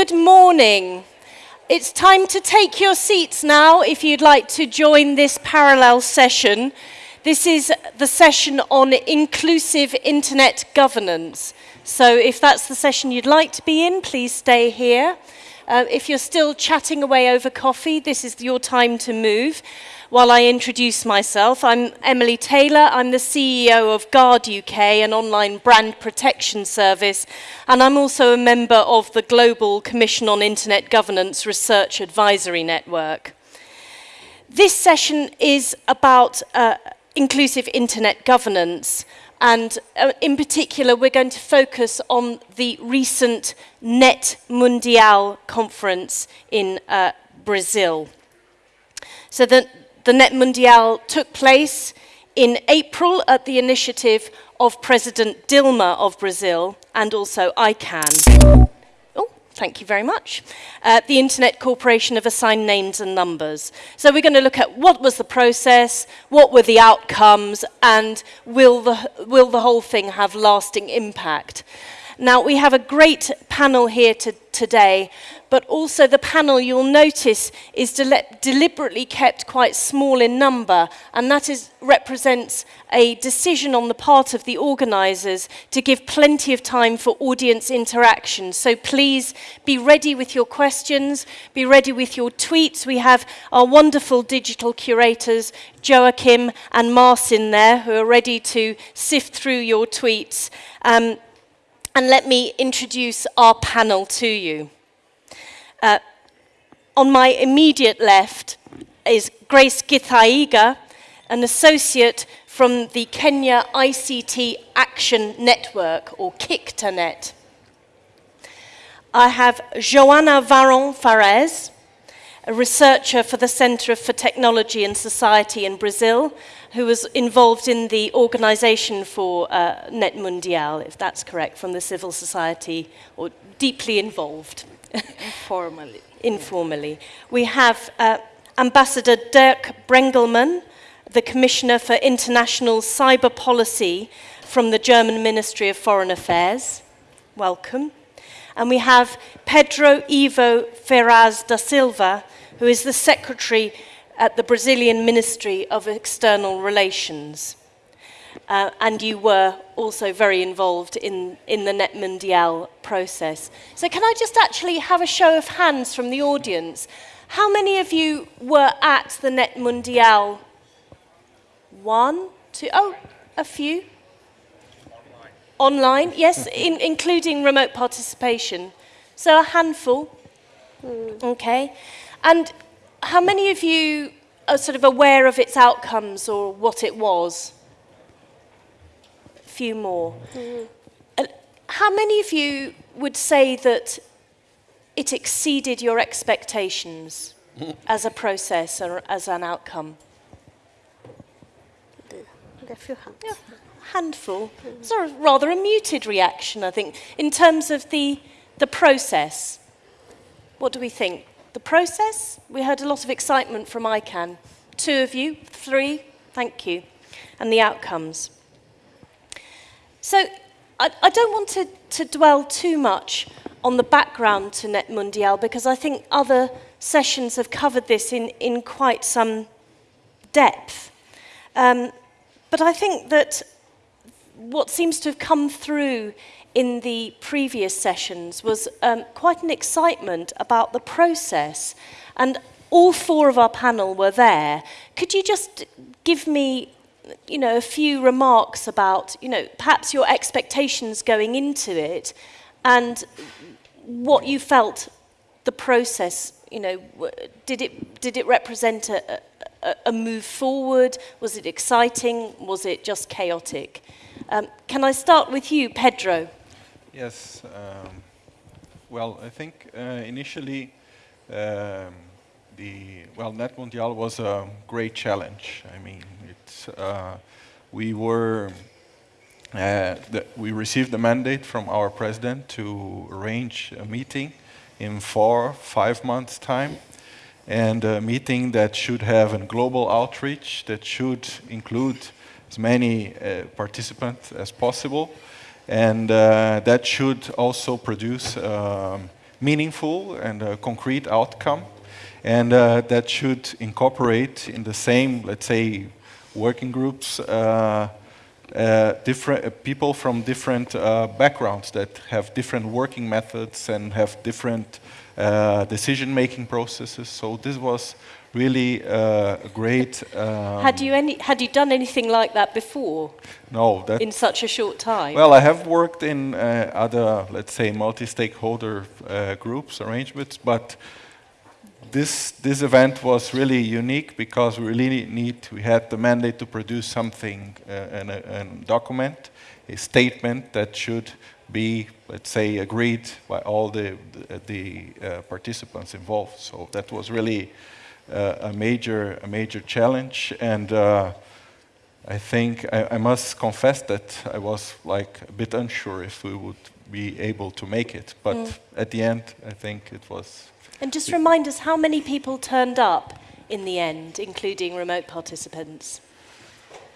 Good morning. It's time to take your seats now if you'd like to join this parallel session. This is the session on inclusive internet governance. So if that's the session you'd like to be in, please stay here. Uh, if you're still chatting away over coffee, this is your time to move while I introduce myself. I'm Emily Taylor. I'm the CEO of Guard UK, an online brand protection service, and I'm also a member of the Global Commission on Internet Governance Research Advisory Network. This session is about uh, inclusive internet governance, and uh, in particular, we're going to focus on the recent Net Mundial conference in uh, Brazil. So the, the Net Mundial took place in April at the initiative of President Dilma of Brazil and also ICANN. Oh, thank you very much. Uh, the Internet Corporation of Assigned Names and Numbers. So we're going to look at what was the process, what were the outcomes, and will the, will the whole thing have lasting impact. Now, we have a great panel here to, today, but also the panel you'll notice is de deliberately kept quite small in number, and that is, represents a decision on the part of the organisers to give plenty of time for audience interaction. So please be ready with your questions, be ready with your tweets. We have our wonderful digital curators, Joachim and Marcin there, who are ready to sift through your tweets. Um, and let me introduce our panel to you. Uh, on my immediate left is Grace Githaiga, an associate from the Kenya ICT Action Network, or KICTANET. I have Joanna Varon Ferraz, a researcher for the Center for Technology and Society in Brazil, who was involved in the organization for uh, Net Mundial, if that's correct, from the civil society, or deeply involved. Informally. Informally. We have uh, Ambassador Dirk Brengelmann, the Commissioner for International Cyber Policy from the German Ministry of Foreign Affairs. Welcome. And we have Pedro Ivo Ferraz da Silva, who is the Secretary at the Brazilian Ministry of External Relations. Uh, and you were also very involved in, in the Net Mundial process. So can I just actually have a show of hands from the audience? How many of you were at the Net Mundial? One, two, oh, a few. Online, Online yes, in, including remote participation. So a handful. Mm. Okay. And how many of you are sort of aware of its outcomes or what it was? Few more. Mm. And how many of you would say that it exceeded your expectations as a process or as an outcome? A few hands. Yeah, handful. Mm. Sort of rather a muted reaction, I think, in terms of the, the process. What do we think? The process, we heard a lot of excitement from ICANN. Two of you, three, thank you. And the outcomes. So I, I don't want to, to dwell too much on the background to Net Mundial because I think other sessions have covered this in, in quite some depth. Um, but I think that what seems to have come through in the previous sessions was um, quite an excitement about the process. And all four of our panel were there. Could you just give me you know, a few remarks about, you know, perhaps your expectations going into it and what you felt the process, you know, did it, did it represent a, a, a move forward? Was it exciting? Was it just chaotic? Um, can I start with you, Pedro? Yes. Um, well, I think uh, initially um, the well, Net Mundial was a great challenge. I mean, it's uh, we were uh, the, we received the mandate from our president to arrange a meeting in four, five months' time, and a meeting that should have a global outreach that should include as many uh, participants as possible and uh, that should also produce um, meaningful and a concrete outcome, and uh, that should incorporate in the same, let's say, working groups, uh, uh, different uh, people from different uh, backgrounds that have different working methods and have different uh, decision-making processes. So this was really uh, a great. Um, had you any? Had you done anything like that before? No, that in such a short time. Well, I have worked in uh, other, let's say, multi-stakeholder uh, groups arrangements, but this this event was really unique because we really need. We had the mandate to produce something, uh, an, a, document, a statement that should be, let's say, agreed by all the the, the uh, participants involved. So that was really uh, a major a major challenge, and uh, I think I, I, must confess that I was like a bit unsure if we would be able to make it, but mm. at the end, I think it was. And just remind us how many people turned up in the end, including remote participants.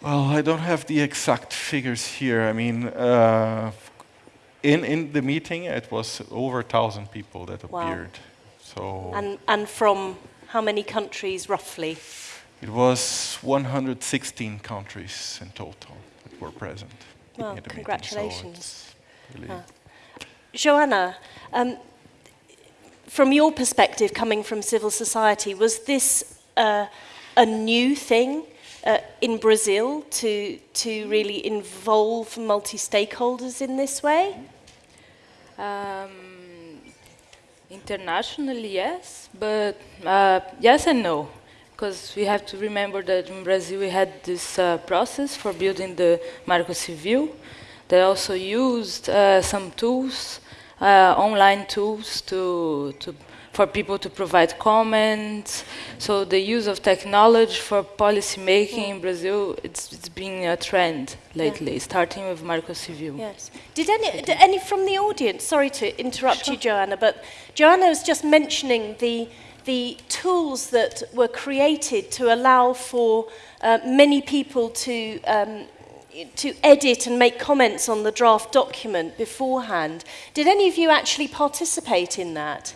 Well, I don't have the exact figures here. I mean, uh, in in the meeting, it was over a thousand people that wow. appeared. So. And and from how many countries roughly? It was 116 countries in total that were present. Well, congratulations. So really uh. Joanna, um, from your perspective, coming from civil society, was this uh, a new thing uh, in Brazil to, to really involve multi-stakeholders in this way? Um, Internationally, yes, but uh, yes and no, because we have to remember that in Brazil we had this uh, process for building the Marco Civil. They also used uh, some tools, online tools, to to for people to provide comments. So the use of technology for policy making in Brazil, it's, it's been a trend lately, yeah. starting with Marco Civil. Yes. Did any, did any from the audience, sorry to interrupt sure. you, Joanna, but Joanna was just mentioning the, the tools that were created to allow for uh, many people to um, to edit and make comments on the draft document beforehand. Did any of you actually participate in that?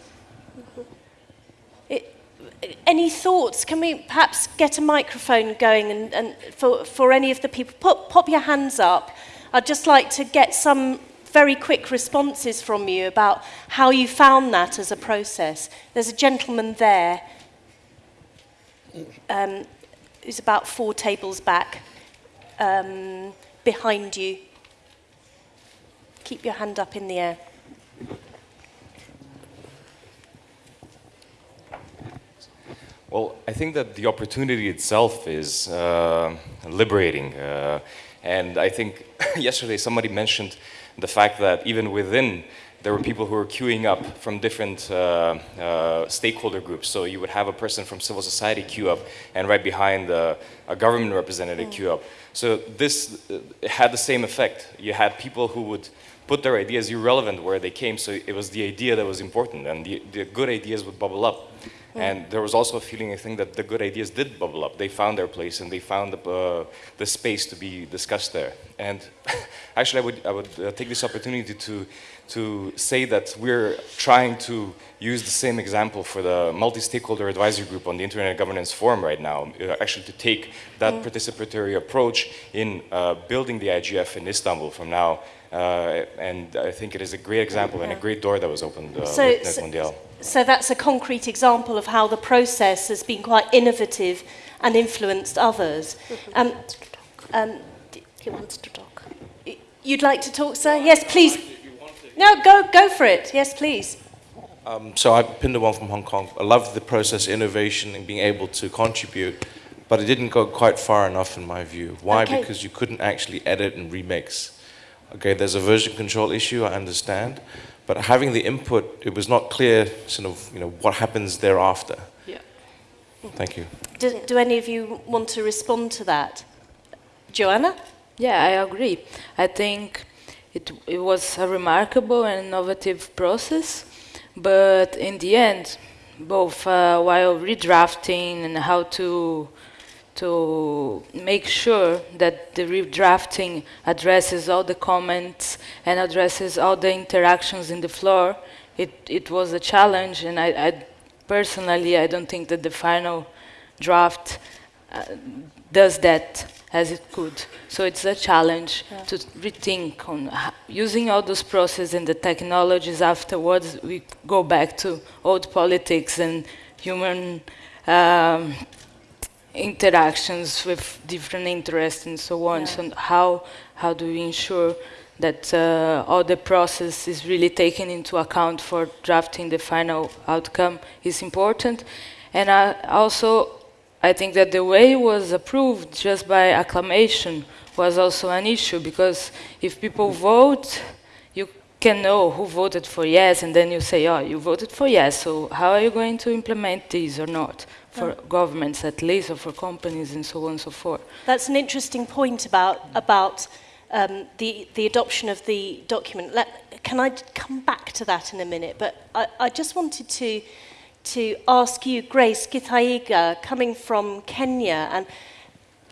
any thoughts? Can we perhaps get a microphone going and, and for, for any of the people? Pop, pop your hands up. I'd just like to get some very quick responses from you about how you found that as a process. There's a gentleman there um, who's about four tables back um, behind you. Keep your hand up in the air. Well, I think that the opportunity itself is uh, liberating. Uh, and I think yesterday somebody mentioned the fact that even within there were people who were queuing up from different uh, uh, stakeholder groups. So you would have a person from civil society queue up, and right behind a government representative mm. queue up. So this had the same effect. You had people who would put their ideas irrelevant where they came, so it was the idea that was important, and the, the good ideas would bubble up. And there was also a feeling, I think, that the good ideas did bubble up. They found their place and they found the, uh, the space to be discussed there. And actually, I would, I would uh, take this opportunity to, to say that we're trying to use the same example for the multi-stakeholder advisory group on the Internet Governance Forum right now, uh, actually to take that mm. participatory approach in uh, building the IGF in Istanbul from now uh, and I think it is a great example and a great door that was opened uh, so, with Net Mundial. So that's a concrete example of how the process has been quite innovative and influenced others. Um, um, he wants to talk. You'd like to talk, sir? Yes, please. No, go, go for it. Yes, please. Um, so I'm one from Hong Kong. I love the process, innovation, and being able to contribute, but it didn't go quite far enough in my view. Why? Okay. Because you couldn't actually edit and remix. Okay, there's a version control issue, I understand, but having the input, it was not clear sort of, you know, what happens thereafter. Yeah. Thank you. Do, do any of you want to respond to that? Joanna? Yeah, I agree. I think it, it was a remarkable and innovative process, but in the end, both uh, while redrafting and how to to make sure that the redrafting addresses all the comments and addresses all the interactions in the floor, it, it was a challenge, and I, I personally, I don't think that the final draft uh, does that as it could. So it's a challenge yeah. to rethink on using all those processes and the technologies afterwards. We go back to old politics and human um, interactions with different interests and so on. Yeah. So how how do we ensure that uh, all the process is really taken into account for drafting the final outcome is important. And I also, I think that the way it was approved just by acclamation was also an issue because if people vote, you can know who voted for yes, and then you say, oh, you voted for yes, so how are you going to implement these or not? For governments at least, or for companies, and so on and so forth. That's an interesting point about, about um, the, the adoption of the document. Let, can I come back to that in a minute? But I, I just wanted to, to ask you, Grace Githaiga, coming from Kenya, and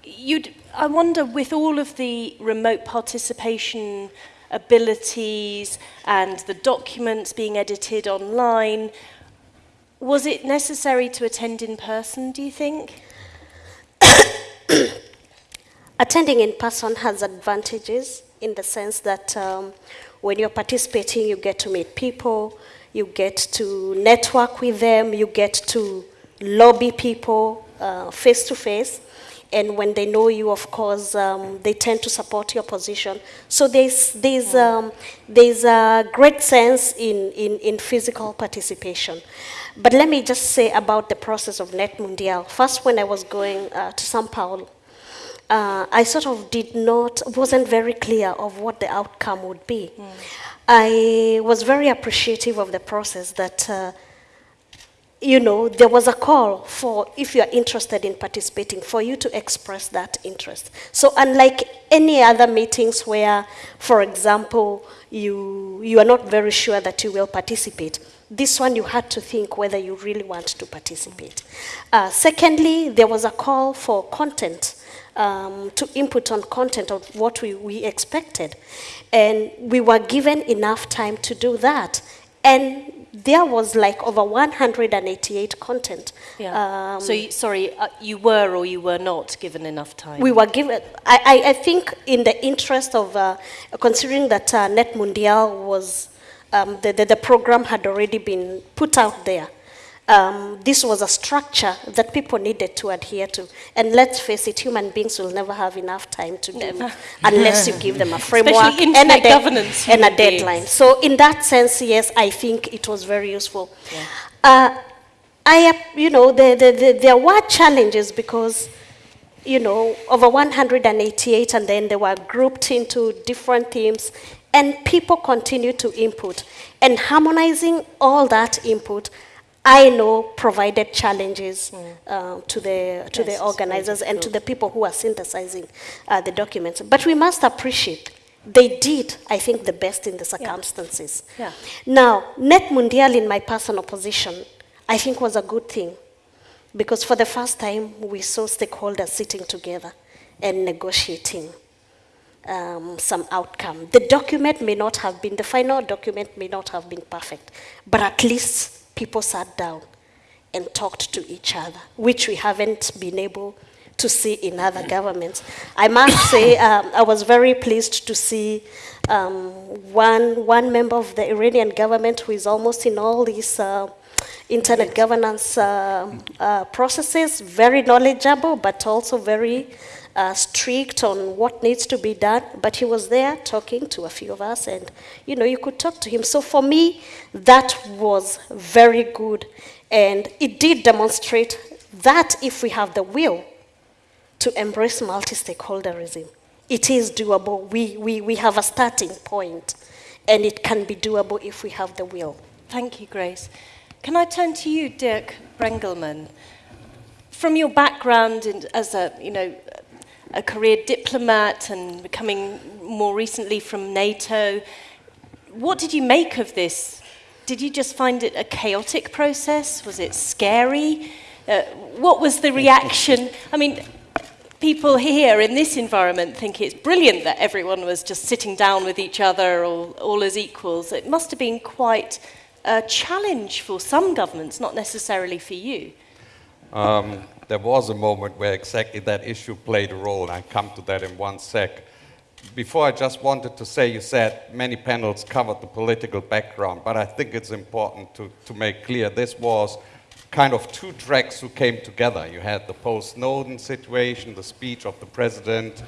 you'd, I wonder, with all of the remote participation abilities and the documents being edited online, was it necessary to attend in person, do you think? Attending in person has advantages in the sense that um, when you're participating, you get to meet people, you get to network with them, you get to lobby people uh, face to face. And when they know you, of course, um, they tend to support your position. So there's, there's, um, there's a great sense in, in, in physical participation. But let me just say about the process of Net Mundial. First, when I was going uh, to Sao Paulo, uh, I sort of did not, wasn't very clear of what the outcome would be. Mm. I was very appreciative of the process that, uh, you know, there was a call for, if you're interested in participating, for you to express that interest. So unlike any other meetings where, for example, you, you are not very sure that you will participate, this one you had to think whether you really want to participate. Uh, secondly, there was a call for content um, to input on content of what we, we expected. And we were given enough time to do that. And there was like over 188 content. Yeah. Um, so, you, sorry, uh, you were or you were not given enough time? We were given, I, I, I think in the interest of, uh, considering that uh, Net Mundial was, um, the, the, the program had already been put out there, um, this was a structure that people needed to adhere to. And let's face it, human beings will never have enough time to do unless you give them a framework and a, governance and a deadline. Beings. So in that sense, yes, I think it was very useful. Yeah. Uh, I, you know, the, the, the, there were challenges because, you know, over 188 and then they were grouped into different themes and people continued to input. And harmonizing all that input I know provided challenges mm. uh, to the to yes, the organizers and to the people who are synthesizing uh, the documents. But we must appreciate they did, I think, the best in the circumstances. Yeah. Yeah. Now, Net Mundial, in my personal position, I think was a good thing because for the first time we saw stakeholders sitting together and negotiating um, some outcome. The document may not have been, the final document may not have been perfect, but at least people sat down and talked to each other, which we haven't been able to see in other governments. I must say, um, I was very pleased to see um, one, one member of the Iranian government who is almost in all these uh, internet governance uh, uh, processes, very knowledgeable, but also very uh, strict on what needs to be done, but he was there talking to a few of us, and you know, you could talk to him. So for me, that was very good, and it did demonstrate that if we have the will to embrace multi-stakeholderism, it is doable. We, we, we have a starting point, and it can be doable if we have the will. Thank you, Grace. Can I turn to you, Dirk Brengelmann? From your background in, as a, you know, a career diplomat and coming more recently from NATO. What did you make of this? Did you just find it a chaotic process? Was it scary? Uh, what was the reaction? I mean, people here in this environment think it's brilliant that everyone was just sitting down with each other all, all as equals. It must have been quite a challenge for some governments, not necessarily for you. Um, there was a moment where exactly that issue played a role, and I come to that in one sec. Before, I just wanted to say, you said many panels covered the political background, but I think it's important to, to make clear this was kind of two tracks who came together. You had the post-Snowden situation, the speech of the president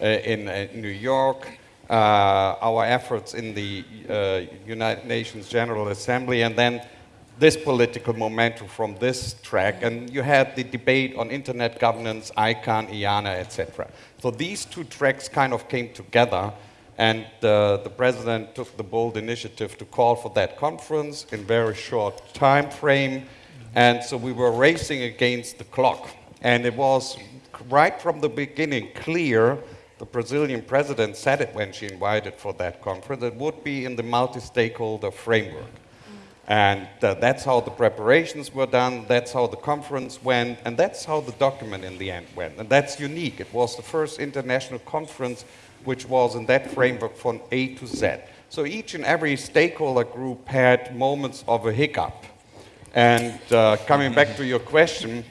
uh, in uh, New York, uh, our efforts in the uh, United Nations General Assembly, and then this political momentum from this track, and you had the debate on internet governance, ICANN, IANA, etc. So these two tracks kind of came together, and uh, the president took the bold initiative to call for that conference in very short time frame, and so we were racing against the clock. And it was right from the beginning clear, the Brazilian president said it when she invited for that conference, it would be in the multi-stakeholder framework. And uh, that's how the preparations were done, that's how the conference went, and that's how the document in the end went. And that's unique. It was the first international conference which was in that framework from A to Z. So each and every stakeholder group had moments of a hiccup. And uh, coming back to your question,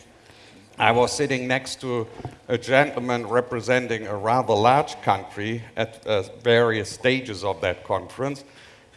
I was sitting next to a gentleman representing a rather large country at uh, various stages of that conference,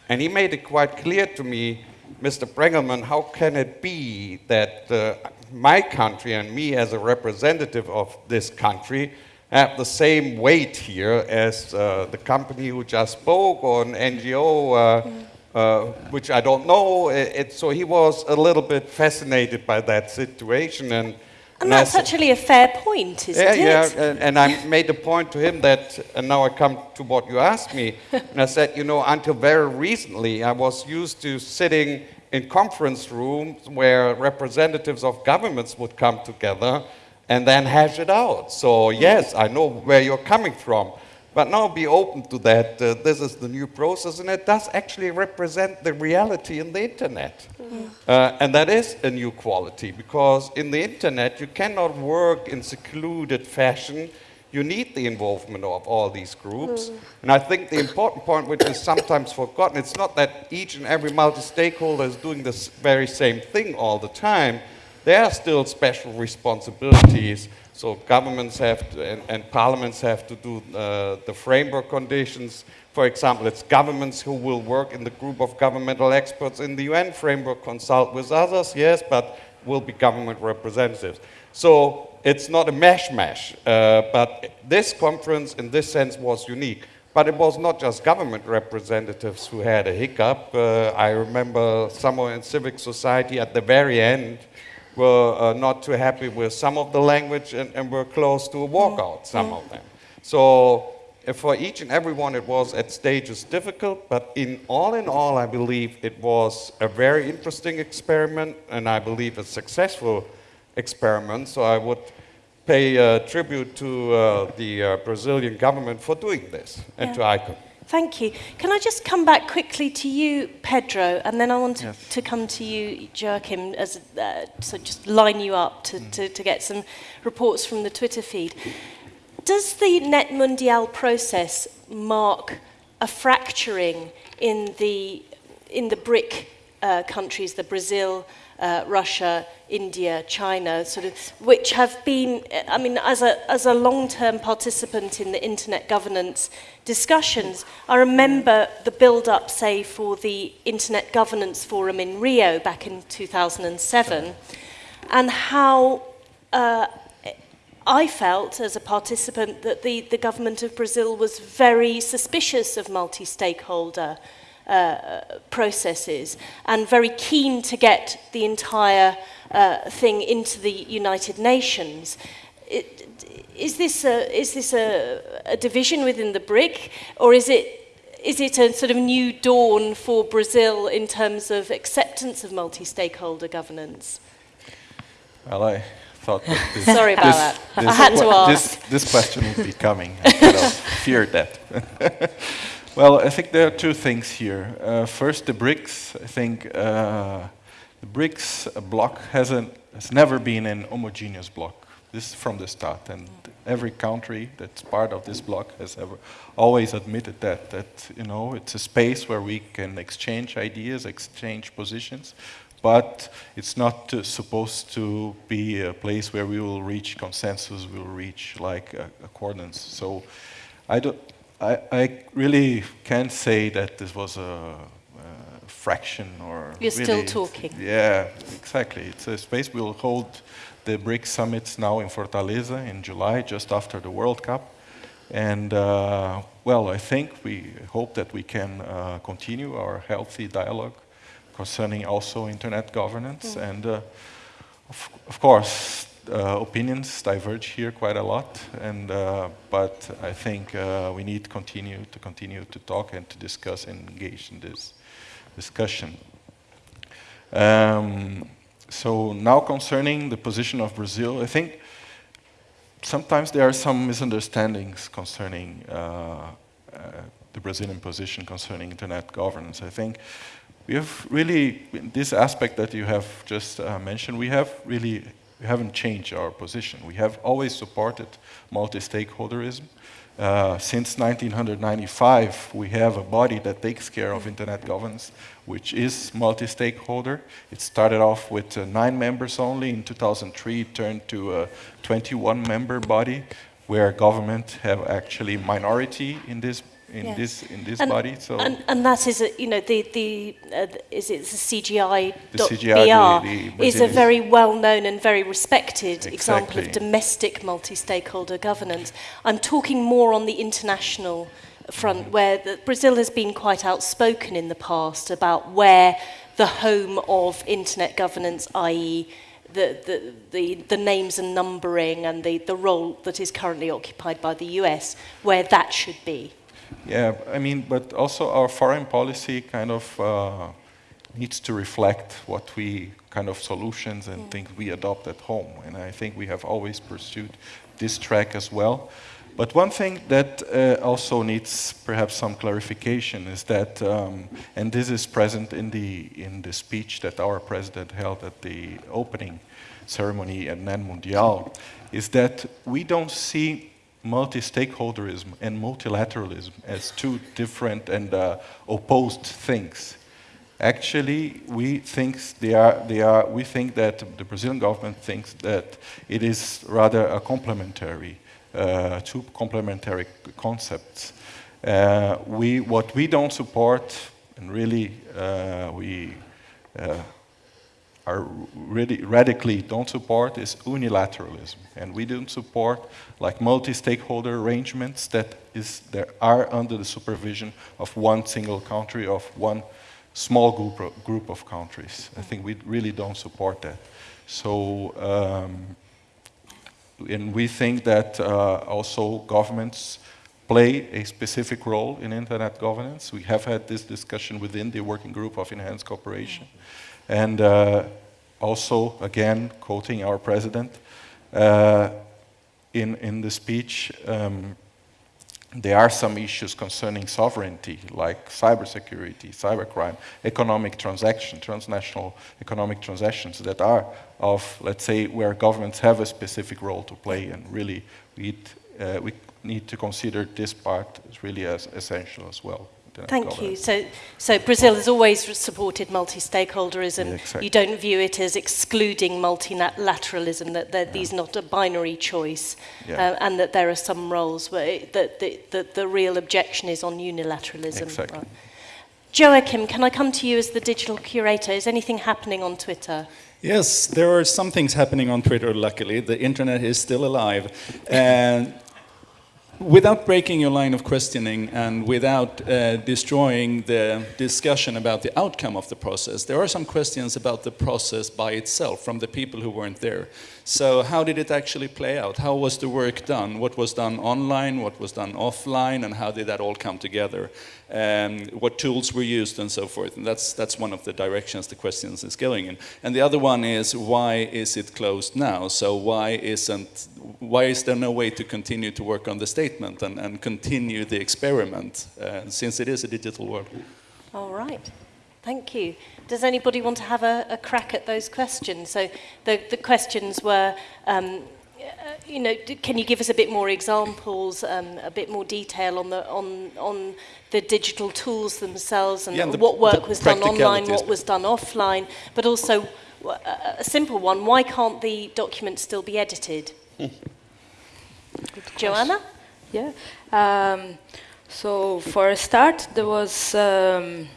and he made it quite clear to me Mr. Brengelmann, how can it be that uh, my country and me as a representative of this country have the same weight here as uh, the company who just spoke or an NGO, uh, uh, which I don't know. It, it, so he was a little bit fascinated by that situation. And, and that's actually a fair point, isn't yeah, it? Yeah, and, and I made the point to him that, and now I come to what you asked me, and I said, you know, until very recently, I was used to sitting in conference rooms where representatives of governments would come together and then hash it out. So yes, I know where you're coming from. But now be open to that. Uh, this is the new process, and it does actually represent the reality in the internet. Mm. Uh, and that is a new quality, because in the internet, you cannot work in secluded fashion. You need the involvement of all these groups. Mm. And I think the important point, which is sometimes forgotten, it's not that each and every multi-stakeholder is doing the very same thing all the time. There are still special responsibilities so governments have to, and, and, parliaments have to do uh, the framework conditions. For example, it's governments who will work in the group of governmental experts in the UN framework, consult with others, yes, but will be government representatives. So it's not a mash-mash, uh, but this conference in this sense was unique. But it was not just government representatives who had a hiccup. Uh, I remember somewhere in civic society at the very end, were uh, not too happy with some of the language and, and were close to a walkout, some of them. So for each and every one, it was at stages difficult, but in all in all, I believe it was a very interesting experiment, and I believe a successful experiment. So I would pay uh, tribute to uh, the uh, Brazilian government for doing this, and yeah. to ICANN. Thank you. Can I just come back quickly to you, Pedro, and then I want to, yes. to come to you, Joachim, as uh, so just line you up to, mm. to, to get some reports from the Twitter feed. Does the Net Mundial process mark a fracturing in the in the BRIC uh, countries, the Brazil, uh, Russia, India, China, sort of, which have been, I mean, as a, as a long-term participant in the internet governance discussions, I remember the build-up, say, for the Internet Governance Forum in Rio back in 2007, and how uh, I felt as a participant that the, the government of Brazil was very suspicious of multi-stakeholder uh, processes and very keen to get the entire uh, thing into the United Nations. It, is this a, is this a, a division within the BRIC or is it is it a sort of new dawn for Brazil in terms of acceptance of multi-stakeholder governance? Well, I thought that this, Sorry about this, that. This, I had to ask. This, this question would be coming. I kind of feared that. Well, I think there are two things here. Uh, first, the BRICS. I think uh, the BRICS block hasn't has never been an homogeneous block. This is from the start, and every country that's part of this block has ever always admitted that that you know it's a space where we can exchange ideas, exchange positions, but it's not uh, supposed to be a place where we will reach consensus, we will reach like accordance. So I don't. I, I really can't say that this was a, a fraction or. You're really, still talking. Yeah, exactly. It's a space we'll hold the BRICS summits now in Fortaleza in July, just after the World Cup. And uh, well, I think we hope that we can uh, continue our healthy dialogue concerning also internet governance. Mm. And uh, of, of, course, uh, opinions diverge here quite a lot. And uh, but I think uh, we need to continue to continue to talk and to discuss and engage in this discussion. Um, so now concerning the position of Brazil, I think sometimes there are some misunderstandings concerning uh, uh, the Brazilian position concerning internet governance. I think we have really, this aspect that you have just uh, mentioned, we have really, we haven't changed our position. We have always supported multi-stakeholderism. Uh, since 1995, we have a body that takes care of internet governance, which is multi-stakeholder. It started off with uh, nine members only. In 2003, it turned to a 21-member body, where government have actually minority in this in yeah. this in this and, body. So and, and that is a, you know the the uh, is it the CGI the CGI BR is a very well known and very respected exactly. example of domestic multi-stakeholder governance. I'm talking more on the international front mm-hmm. where the, Brazil has been quite outspoken in the past about where the home of internet governance, i.e. The, the, the, the names and numbering and the, the role that is currently occupied by the US, where that should be. Yeah, I mean, but also our foreign policy kind of uh, needs to reflect what we kind of solutions and mm. things we adopt at home. And I think we have always pursued this track as well. But one thing that uh, also needs perhaps some clarification is that, um, and this is present in the, in the speech that our president held at the opening ceremony at Net Mundial, is that we don't see multi-stakeholderism and multilateralism as two different and uh, opposed things. Actually, we think they are, they are, we think that the Brazilian government thinks that it is rather a complementary, uh, two complementary concepts. Uh, we, what we don't support, and really uh, we uh, are really radically don't support is unilateralism. And we don't support like multi-stakeholder arrangements that is there are under the supervision of one single country, of one small group of, group of countries. I think we really don't support that. So, um, and we think that uh, also governments play a specific role in internet governance. We have had this discussion within the working group of enhanced cooperation. And uh, also, again, quoting our president, uh, in, in the speech, um, there are some issues concerning sovereignty, like cybersecurity, cybercrime, economic transaction, transnational economic transactions that are of, let's say, where governments have a specific role to play, and really we, uh, we need to consider this part as really as essential as well. Thank you. So, so Brazil has always supported multi-stakeholderism. Yeah, exactly. You don't view it as excluding multilateralism, that, that yeah. these not a binary choice, yeah. uh, and that there are some roles where it, that the, the, the real objection is on unilateralism. Exactly. Right. Joachim, can I come to you as the digital curator? Is anything happening on Twitter? Yes, there are some things happening on Twitter, luckily. The internet is still alive. And Without breaking your line of questioning and without uh, destroying the discussion about the outcome of the process, there are some questions about the process by itself from the people who weren't there. So how did it actually play out? How was the work done? What was done online? What was done offline? And how did that all come together? Um, what tools were used and so forth? And that's, that's one of the directions the questions is going in. And the other one is, why is it closed now? So why isn't, why is there no way to continue to work on the statement and, and continue the experiment, uh, since it is a digital world? All right. Thank you. Does anybody want to have a, a crack at those questions? So the, the questions were, um, you know, can you give us a bit more examples, um, a bit more detail on the on on the digital tools themselves and yeah, the, what work was done online, what was done offline, but also a simple one: why can't the document still be edited? Joanna? Yeah. Um, so for a start, there was um,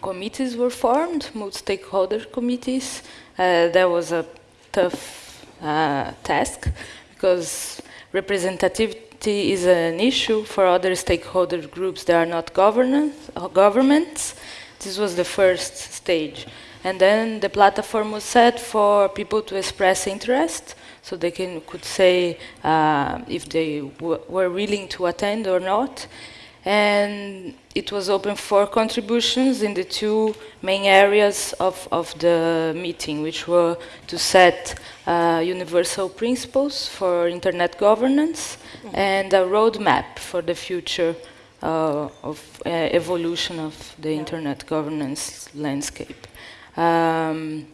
committees were formed, multi-stakeholder committees. Uh, that was a tough uh, task because representativity is an issue for other stakeholder groups that are not uh, governments. This was the first stage. And then the platform was set for people to express interest, so they can, could say uh, if they were willing to attend or not and it was open for contributions in the two main areas of, of the meeting, which were to set uh, universal principles for internet governance mm -hmm. and a roadmap for the future uh, of uh, evolution of the internet governance landscape. Um,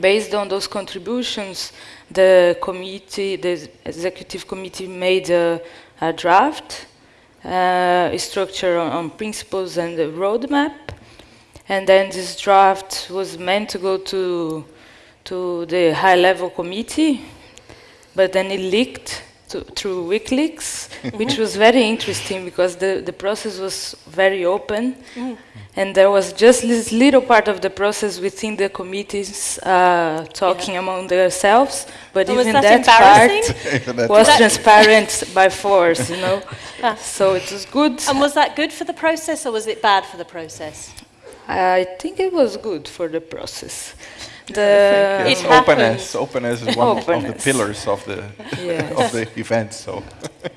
based on those contributions, the committee, the executive committee made a, a draft uh, structure on, on, principles and the roadmap. And then this draft was meant to go to, to the high-level committee, but then it leaked to, through WikiLeaks, which was very interesting because the, the process was very open. Mm. And there was just this little part of the process within the committees uh, talking yeah. among themselves, but oh, even that, that part was transparent by force, you know. Ah. So it was good. And was that good for the process or was it bad for the process? I think it was good for the process. The yes, openness, openness is one openness. of the pillars of the yes. of the event. So.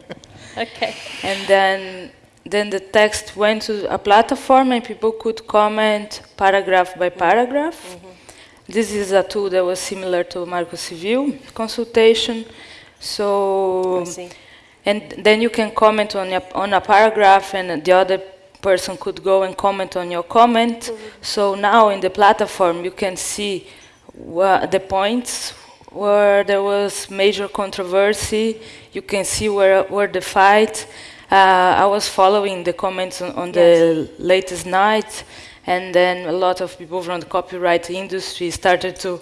okay. And then then the text went to a platform and people could comment paragraph by paragraph. Mm -hmm. This is a tool that was similar to Marco Civil consultation. So, and then you can comment on a, on a paragraph and the other person could go and comment on your comment. Mm -hmm. So now in the platform you can see the points where there was major controversy. You can see where, where the fight uh, I was following the comments on, on yes. the latest night, and then a lot of people from the copyright industry started to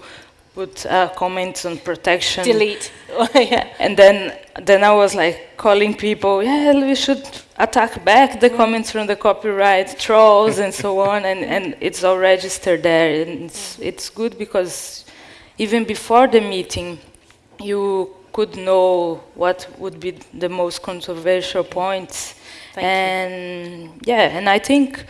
put uh, comments on protection. Delete. yeah. And then, then I was like calling people, yeah, we should attack back the comments from the copyright trolls and so on, and, and it's all registered there. And it's, it's good because even before the meeting, you could know what would be the most controversial points. Thank and you. yeah, and I think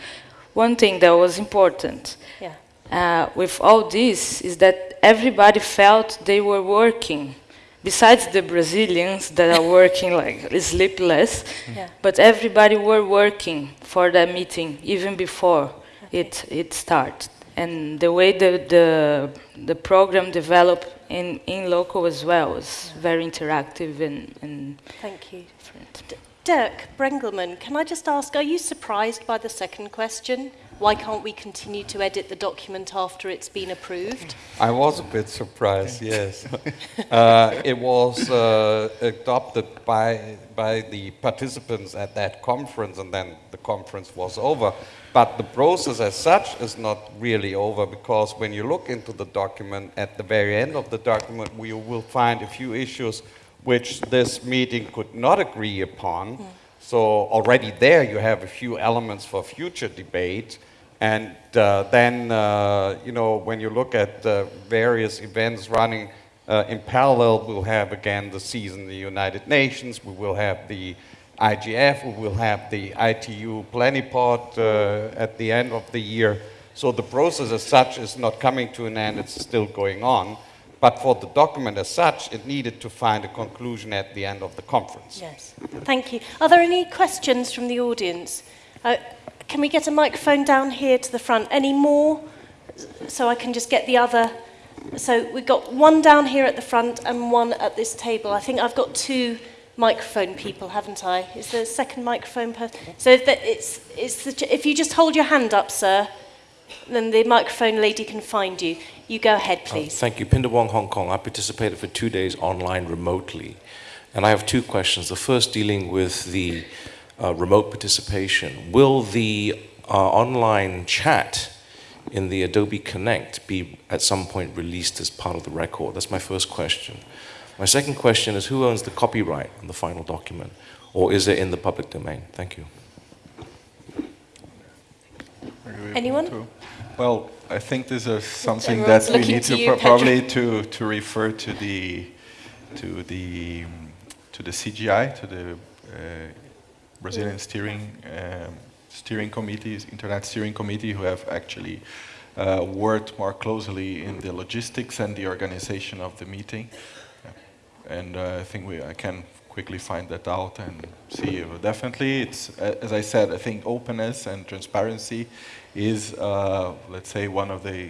one thing that was important yeah. Uh, with all this is that everybody felt they were working. Besides the Brazilians that are working like sleepless, yeah. but everybody were working for that meeting even before okay. it it started. And the way the the the program developed in, in local as well. was yeah. very interactive and, and Thank you. D Dirk Brengelmann, can I just ask, are you surprised by the second question? Why can't we continue to edit the document after it's been approved? I was a bit surprised, yes. uh, it was uh, adopted by, by the participants at that conference and then the conference was over. But the process as such is not really over because when you look into the document, at the very end of the document, we will find a few issues which this meeting could not agree upon. Mm. So already there you have a few elements for future debate. And uh, then, uh, you know, when you look at uh, various events running uh, in parallel, we'll have again the season in the United Nations, we will have the IGF, we will have the ITU Plenipot uh, at the end of the year. So the process as such is not coming to an end, it's still going on. But for the document as such, it needed to find a conclusion at the end of the conference. Yes, thank you. Are there any questions from the audience? Uh, can we get a microphone down here to the front? Any more? So I can just get the other. So we've got one down here at the front and one at this table. I think I've got two microphone people, haven't I? Is there a second microphone person? So if, the, it's, it's the, if you just hold your hand up, sir, then the microphone lady can find you. You go ahead, Uh, please. thank you. Pindar Wong, Hong Kong. I participated for two days online remotely. And I have two questions. The first dealing with the uh, remote participation. Will the uh, online chat in the Adobe Connect be at some point released as part of the record? That's my first question. My second question is who owns the copyright on the final document? Or is it in the public domain? Thank you. Anyone? To- Well, I think this is something Everyone's that we need to to you, pro- probably to, to refer to the to the to the CGI to the uh, Brazilian steering um, steering committees, internet steering committee, who have actually uh, worked more closely in the logistics and the organization of the meeting. And uh, I think we, I can quickly find that out and see. if- Definitely, it's as I said. I think openness and transparency is, uh, let's say, one of the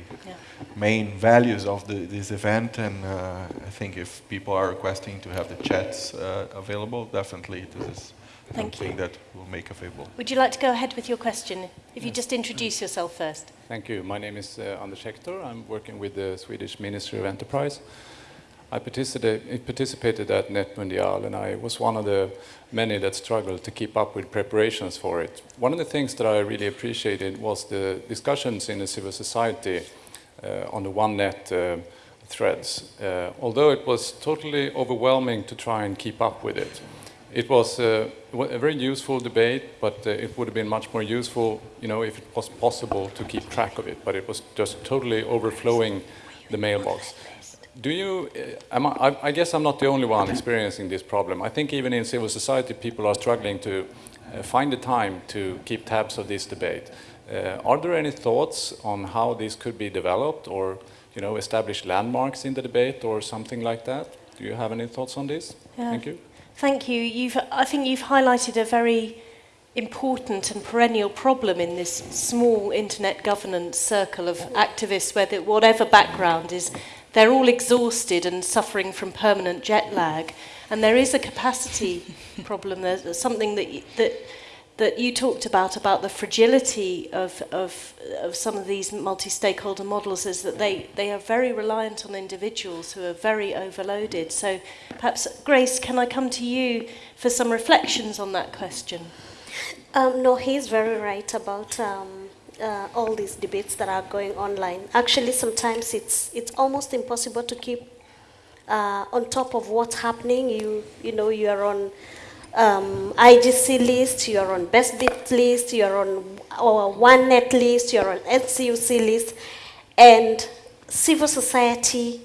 main values of the, this event. And uh, I think if people are requesting to have the chats uh, available, definitely this is Thank something that we'll make available. Would you like to go ahead with your question? If you just introduce yourself first. Thank you. My name is uh, Anders Hektor. I'm working with the Swedish Ministry of Enterprise. I participated, participated at Net Mundial and I was one of the many that struggled to keep up with preparations for it. One of the things that I really appreciated was the discussions in the civil society uh, on the 1net uh, threads. Uh, although it was totally overwhelming to try and keep up with it. It was uh, a very useful debate, but uh, it would have been much more useful, you know, if it was possible to keep track of it. But it was just totally overflowing the mailbox. Do you? Am I, I- guess I'm not the only one experiencing this problem. I think even in civil society, people are struggling to uh, find the time to keep tabs of this debate. Uh, are there any thoughts on how this could be developed, or you know, establish landmarks in the debate, or something like that? Do you have any thoughts on this? Yeah. Thank you. Thank you. You've, I think you've highlighted a very important and perennial problem in this small internet governance circle of activists, whether whatever background is, they're all exhausted and suffering from permanent jet lag. And there is a capacity problem. There's something that, that, that you talked about, about the fragility of, of, of some of these multi-stakeholder models, is that they, they are very reliant on individuals who are very overloaded. So perhaps, Grace, can I come to you for some reflections on that question? Um, no, he's very right about um, uh, all these debates that are going online. Actually, sometimes it's it's almost impossible to keep uh, on top of what's happening. You you know you are on um, IGC list, you are on Best Bit list, you are on our 1net list, you are on NCUC list, and civil society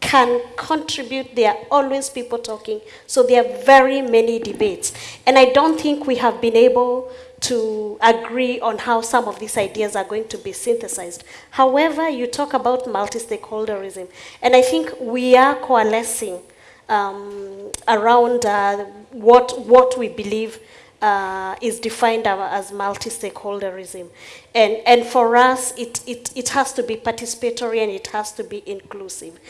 can contribute. There are always people talking. So there are very many debates. And I don't think we have been able to agree on how some of these ideas are going to be synthesized. However, you talk about multi-stakeholderism, and I think we are coalescing um, around uh, what, what we believe uh, is defined as multi-stakeholderism. And, and for us, it, it, it has to be participatory and it has to be inclusive.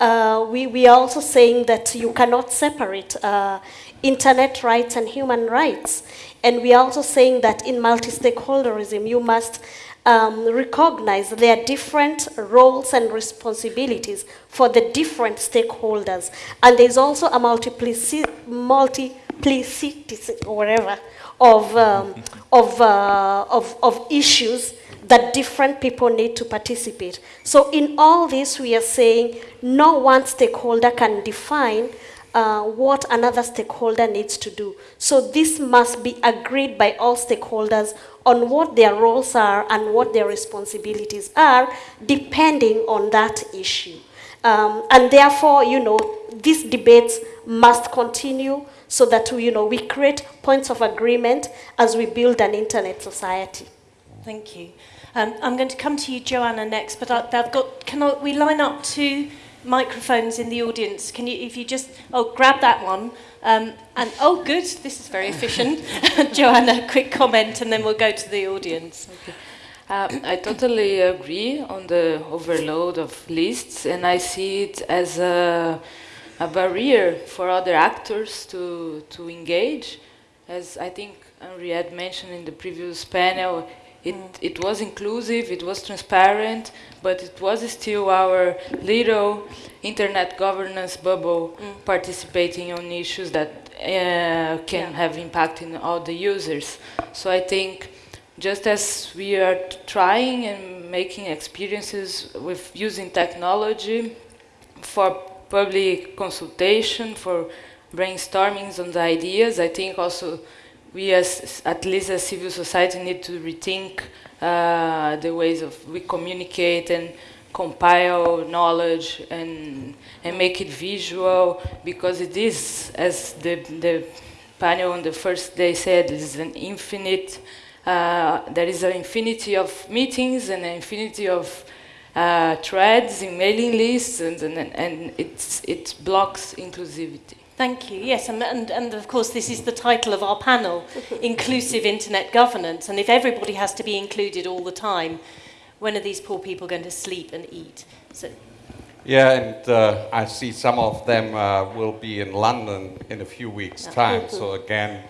Uh, we, we are also saying that you cannot separate uh, internet rights and human rights. And we are also saying that in multi-stakeholderism, you must um, recognize there are different roles and responsibilities for the different stakeholders. And there's also a multiplici- multiplicity, or whatever, of, um, of, uh, of, of issues that different people need to participate. So in all this, we are saying no one stakeholder can define uh, what another stakeholder needs to do. So this must be agreed by all stakeholders on what their roles are and what their responsibilities are, depending on that issue. Um, and therefore, you know, these debates must continue so that you know, we create points of agreement as we build an internet society. Thank you. Um, I'm going to come to you, Joanna, next, but I, I've got, can I, we line up two microphones in the audience? Can you, if you just, oh, grab that one. Um, and, oh, good, this is very efficient. Joanna, quick comment, and then we'll go to the audience. Um, I totally agree on the overload of lists, and I see it as a, a barrier for other actors to, to engage. As I think Henriette mentioned in the previous panel, It, mm. it was inclusive, it was transparent, but it was still our little internet governance bubble mm. participating on issues that uh, can yeah. have impact in all the users. So I think just as we are trying and making experiences with using technology for public consultation, for brainstormings on the ideas, I think also we as, at least as civil society need to rethink uh, the ways of we communicate and compile knowledge and and make it visual because it is as the the panel on the first day said is an infinite uh, there is an infinity of meetings and an infinity of uh, threads in mailing lists and, and, and it blocks inclusivity. Thank you. Yes, and, and, and of course, this is the title of our panel Inclusive Internet Governance. And if everybody has to be included all the time, when are these poor people going to sleep and eat? So. Yeah, and uh, I see some of them uh, will be in London in a few weeks' time. so, again,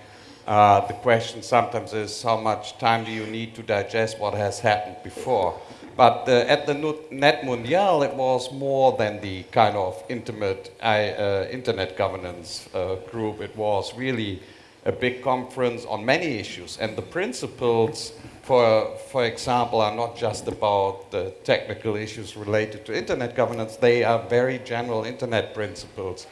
uh, the question sometimes is how much time do you need to digest what has happened before? But uh, at the Net Mundial, it was more than the kind of intimate uh, internet governance uh, group. It was really a big conference on many issues. And the principles, for, for example, are not just about the technical issues related to internet governance, they are very general internet principles.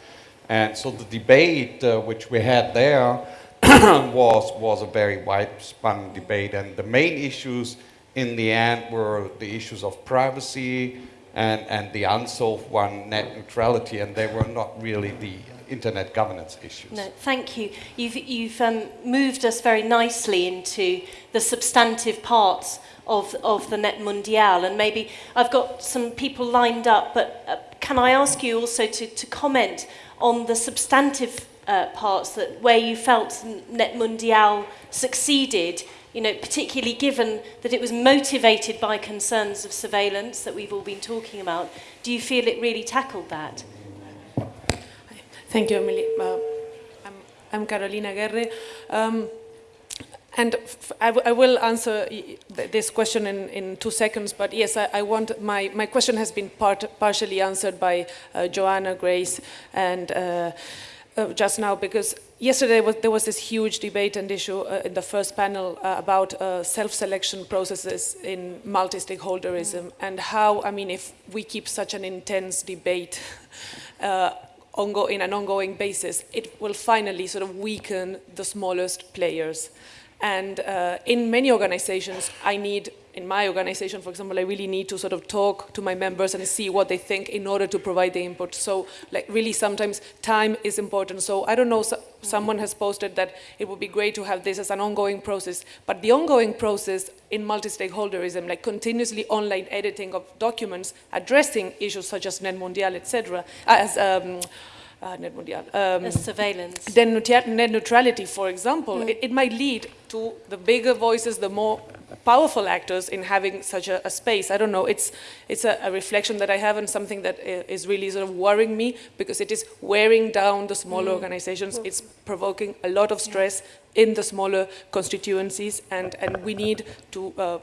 And so the debate uh, which we had there was, was a very wide-spun debate. And the main issues in the end were the issues of privacy and, and the unsolved one, net neutrality, and they were not really the internet governance issues. No, thank you. You've, you've um, moved us very nicely into the substantive parts of, of the Net Mundial, and maybe I've got some people lined up, but uh, can I ask you also to, to comment on the substantive uh, parts that where you felt Net Mundial succeeded you know, particularly given that it was motivated by concerns of surveillance that we've all been talking about. Do you feel it really tackled that? Thank you, Emily. Uh, I'm, I'm, Carolina Aguerre. Um, and I, will answer this question in, in, two seconds, but yes, I, I, want, my, my question has been part, partially answered by uh, Joanna, Grace, and uh, uh, just now, because yesterday was, there was this huge debate and issue uh, in the first panel uh, about uh, self-selection processes in multi-stakeholderism mm. and how, I mean, if we keep such an intense debate uh, in an ongoing basis, it will finally sort of weaken the smallest players. And uh, in many organizations, I need in my organization, for example, I really need to sort of talk to my members and see what they think in order to provide the input. So like really sometimes time is important. So I don't know, so someone has posted that it would be great to have this as an ongoing process, but the ongoing process in multi-stakeholderism, like continuously online editing of documents addressing issues such as Net Mundial, etc., as um, uh, net, um, surveillance. Then net neutrality, for example, mm. it, it, might lead to the bigger voices, the more powerful actors in having such a, a space. I don't know, it's, it's a, a, reflection that I have and something that is really sort of worrying me because it is wearing down the smaller mm. organizations. It's provoking a lot of stress in the smaller constituencies and, and we need to uh,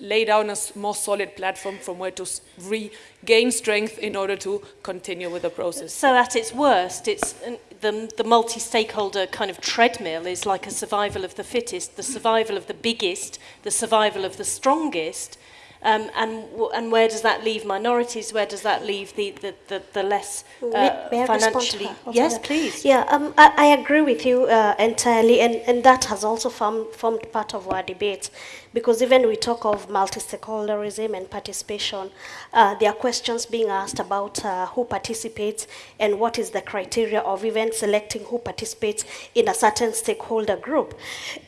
lay down a more solid platform from where to regain strength in order to continue with the process. So at its worst, it's the, the multi-stakeholder kind of treadmill is like a survival of the fittest, the survival of the biggest, the survival of the strongest, um, and, and where does that leave minorities? Where does that leave the, the, the, the less uh, may, may financially? Yes, please. Yeah, um, I, I, agree with you uh, entirely, and, and that has also formed, formed part of our debate. Because even we talk of multi-stakeholderism and participation, uh, there are questions being asked about uh, who participates and what is the criteria of even selecting who participates in a certain stakeholder group.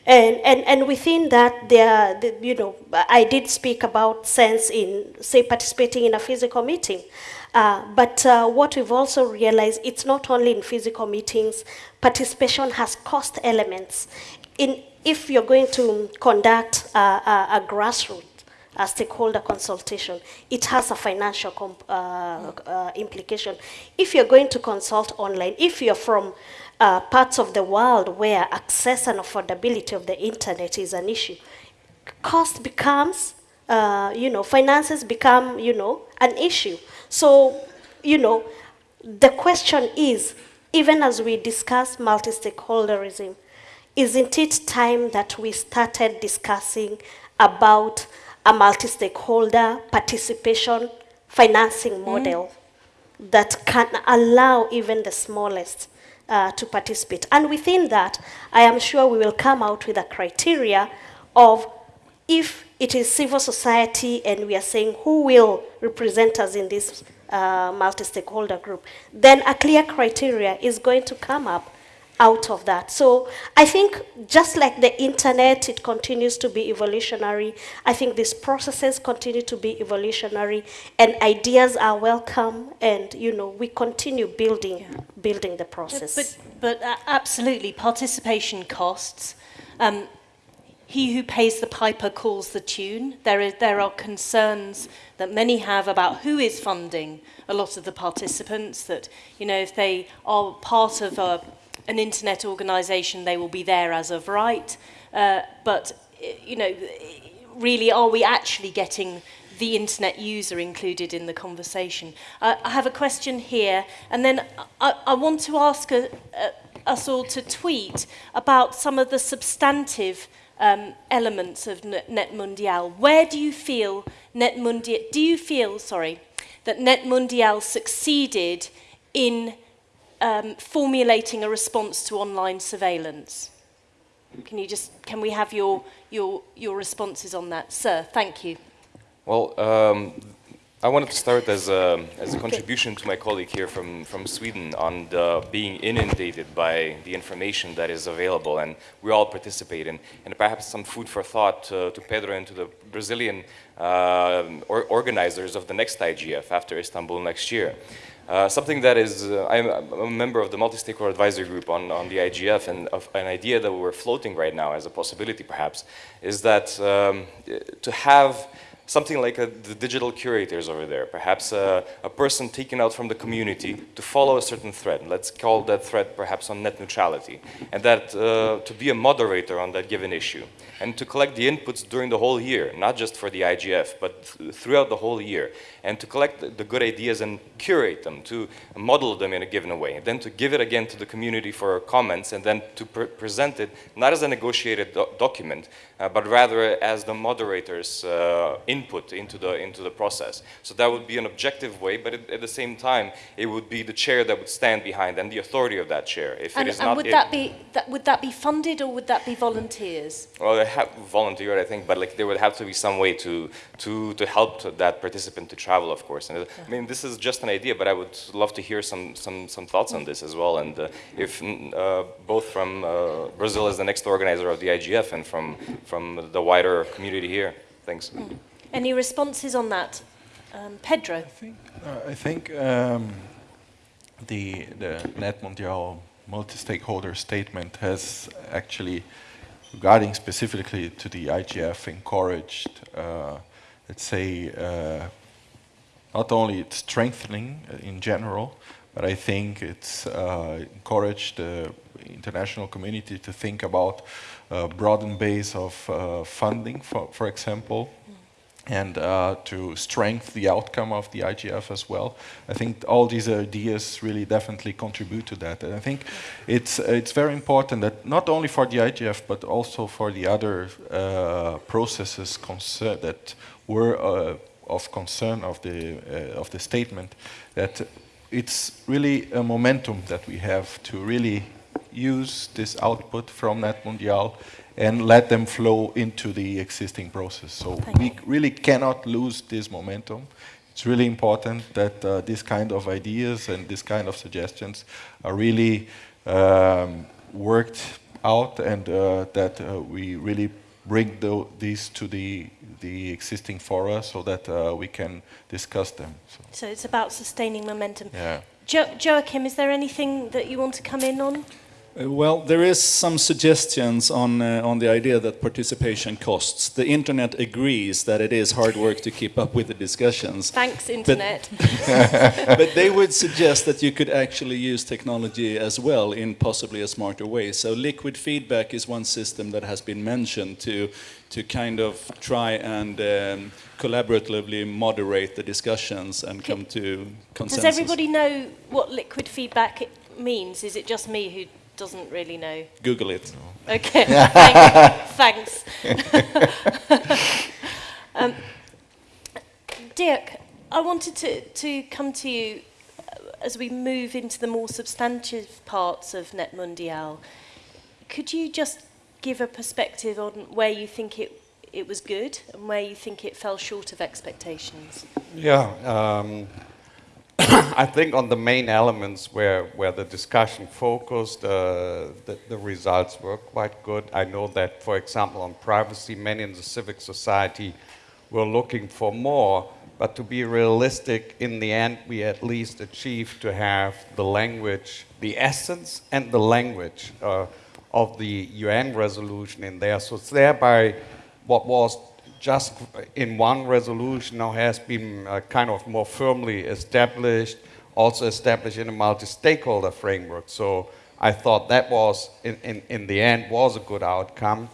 And, and, and within that, there, the, you know, I did speak about sense in, say, participating in a physical meeting. Uh, but uh, what we've also realized, it's not only in physical meetings, participation has cost elements. In if you're going to conduct a, a, a grassroots a stakeholder consultation, it has a financial uh, uh, implication. If you're going to consult online, if you're from uh, parts of the world where access and affordability of the internet is an issue, cost becomes, uh, you know, finances become, you know, an issue. So, you know, the question is, even as we discuss multi-stakeholderism, isn't it time that we started discussing about a multi-stakeholder participation financing model mm. that can allow even the smallest uh, to participate. And within that, I am sure we will come out with a criteria of if it is civil society and we are saying who will represent us in this uh, multi-stakeholder group, then a clear criteria is going to come up out of that. So I think just like the internet, it continues to be evolutionary. I think these processes continue to be evolutionary and ideas are welcome and, you know, we continue building, yeah. building the process. But, but uh, absolutely, participation costs. Um, he who pays the piper calls the tune. There, is, there are concerns that many have about who is funding a lot of the participants, that, you know, if they are part of a an internet organization, they will be there as of right. Uh, but, you know, really, are we actually getting the internet user included in the conversation? Uh, I have a question here, and then I, I want to ask a, a, us all to tweet about some of the substantive um, elements of Net Mundial. Where do you feel Net Mundial, do you feel, sorry, that Net Mundial succeeded in um, formulating a response to online surveillance. Can you just, can we have your, your, your responses on that? Sir, thank you. Well, um, I wanted to start as a, as a contribution to my colleague here from, from Sweden on being inundated by the information that is available and we all participate in. And perhaps some food for thought uh, to Pedro and to the Brazilian uh, or organizers of the next IGF after Istanbul next year. Uh, something that is, uh, I'm a member of the multi-stakeholder advisory group on, on the IGF and an idea that we're floating right now as a possibility perhaps is that um, to have something like a, the digital curators over there, perhaps a, a, person taken out from the community to follow a certain thread. Let's call that thread perhaps on net neutrality, and that uh, to be a moderator on that given issue, and to collect the inputs during the whole year, not just for the IGF, but th throughout the whole year, and to collect the, good ideas and curate them, to model them in a given way, and then to give it again to the community for comments, and then to pre present it not as a negotiated do document, uh, but rather as the moderator's uh, input into the, into the process. So that would be an objective way, but at, at, the same time, it would be the chair that would stand behind and the authority of that chair. If and, it is and not would, it, that be, that, would that be funded or would that be volunteers? Well, they have volunteered, I think, but like there would have to be some way to, to, to help that participant to travel, of course. And, uh. I mean, this is just an idea, but I would love to hear some, some, some thoughts on this as well. And uh, if uh, both from uh, Brazil as the next organizer of the IGF and from from the wider community here. Thanks. Mm. Any responses on that? Um, Pedro? I think, uh, I think um, the, the Net Mundial multi-stakeholder statement has actually, regarding specifically to the IGF, encouraged, uh, let's say, uh, not only its strengthening in general, but I think it's uh, encouraged the international community to think about a broadened base of uh, funding, for, for example, and uh, to strengthen the outcome of the IGF as well. I think all these ideas really definitely contribute to that. And I think it's, it's very important that not only for the IGF, but also for the other uh, processes concerned that were uh, of concern of the, uh, of the statement, that it's really a momentum that we have to really use this output from Net Mundial and let them flow into the existing process. So Thank we really cannot lose this momentum. It's really important that uh, this kind of ideas and this kind of suggestions are really um, worked out and uh, that uh, we really bring the, these to the, the existing fora so that uh, we can discuss them. So. so. it's about sustaining momentum. Yeah. Jo Joachim, is there anything that you want to come in on? Uh, well, there is some suggestions on, uh, on the idea that participation costs. The internet agrees that it is hard work to keep up with the discussions. Thanks, internet. But, but they would suggest that you could actually use technology as well in possibly a smarter way. So liquid feedback is one system that has been mentioned to, to kind of try and um, collaboratively moderate the discussions and come to consensus. Does everybody know what liquid feedback means? Is it just me who doesn't really know. Google it. Okay, thanks. um, Dirk, I wanted to, to come to you uh, as we move into the more substantive parts of Net Mundial. Could you just give a perspective on where you think it, it was good and where you think it fell short of expectations? Yeah. Um, I think on the main elements where, where the discussion focused, uh, the, the, results were quite good. I know that, for example, on privacy, many in the civic society were looking for more, but to be realistic, in the end, we at least achieved to have the language, the essence and the language uh, of the UN resolution in there. So it's thereby, what was just in one resolution now has been uh, kind of more firmly established, also established in a multi-stakeholder framework. So I thought that was, in, in, in the end, was a good outcome.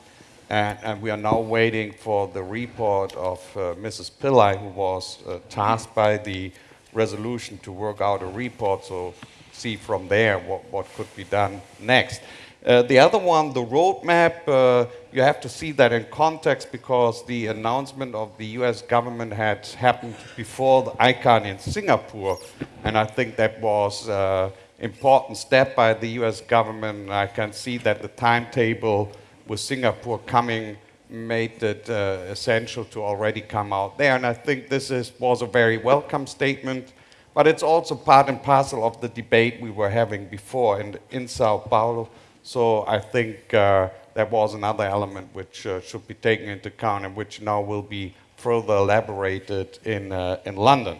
And, and, we are now waiting for the report of uh, Mrs. Pillay, who was uh, tasked by the resolution to work out a report, so see from there what, what could be done next. Uh, the other one, the roadmap, uh, you have to see that in context because the announcement of the US government had happened before the ICANN in Singapore. And I think that was an uh, important step by the US government. I can see that the timetable with Singapore coming made it uh, essential to already come out there. And I think this is, was a very welcome statement. But it's also part and parcel of the debate we were having before in, in Sao Paulo so I think uh, that was another element which uh, should be taken into account and which now will be further elaborated in, uh, in London.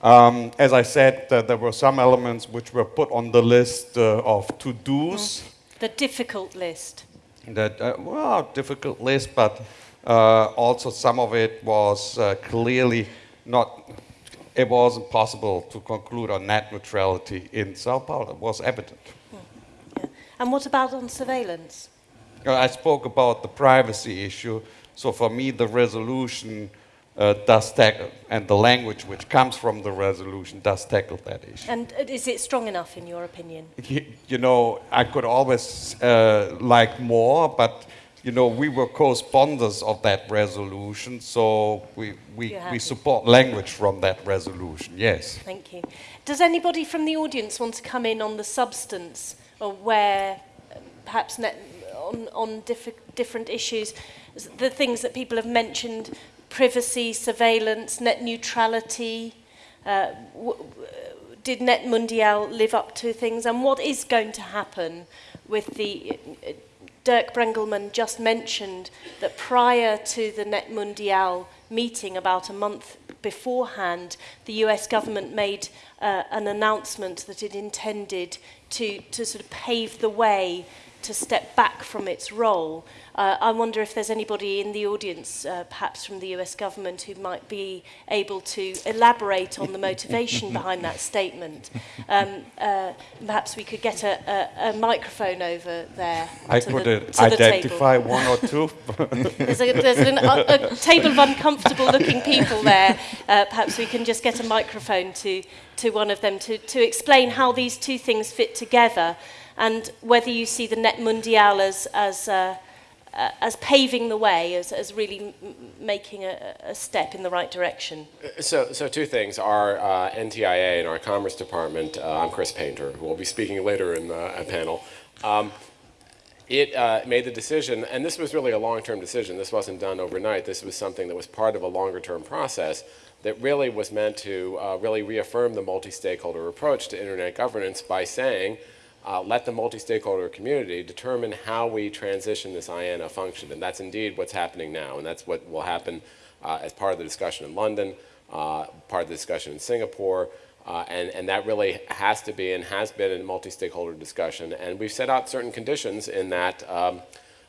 Um, as I said, uh, there were some elements which were put on the list uh, of to-dos. Mm. The difficult list. That, uh, well, difficult list, but also some of it was clearly not it wasn't possible to conclude on net neutrality in Sao Paulo. It was evident. And what about on surveillance? Uh, I spoke about the privacy issue. So for me, the resolution uh, does tackle, and the language which comes from the resolution does tackle that issue. And uh, is it strong enough, in your opinion? You, you know, I could always uh, like more, but you know, we were co-sponsors of that resolution, so we, we, we support language from that resolution, yes. Thank you. Does anybody from the audience want to come in on the substance or where perhaps net, on, on diff different issues, the things that people have mentioned, privacy, surveillance, net neutrality, uh, did Net Mundial live up to things? And what is going to happen with the Dirk Brengelmann just mentioned that prior to the Net Mundial meeting about a month beforehand, the US government made uh, an announcement that it intended to, to sort of pave the way to step back from its role. Uh, I wonder if there's anybody in the audience, uh, perhaps from the US government, who might be able to elaborate on the motivation behind that statement. Um, uh, perhaps we could get a, a, a microphone over there. I could the, identify the one or two. there's a, there's an, a, a table of uncomfortable looking people there. Uh, perhaps we can just get a microphone to, to one of them to, to explain how these two things fit together and whether you see the Net Mundial as, as, uh, uh, as paving the way, as, as really making a, a, step in the right direction. So, so two things. Our uh, NTIA and our Commerce Department, uh, I'm Chris Painter, who will be speaking later in the panel, um, it uh, made the decision, and this was really a long-term decision. This wasn't done overnight. This was something that was part of a longer-term process that really was meant to uh, really reaffirm the multi-stakeholder approach to internet governance by saying uh, let the multi-stakeholder community determine how we transition this IANA function. And that's indeed what's happening now. And that's what will happen uh, as part of the discussion in London, uh, part of the discussion in Singapore. Uh, and, and that really has to be and has been a multi-stakeholder discussion. And we've set out certain conditions in that, um,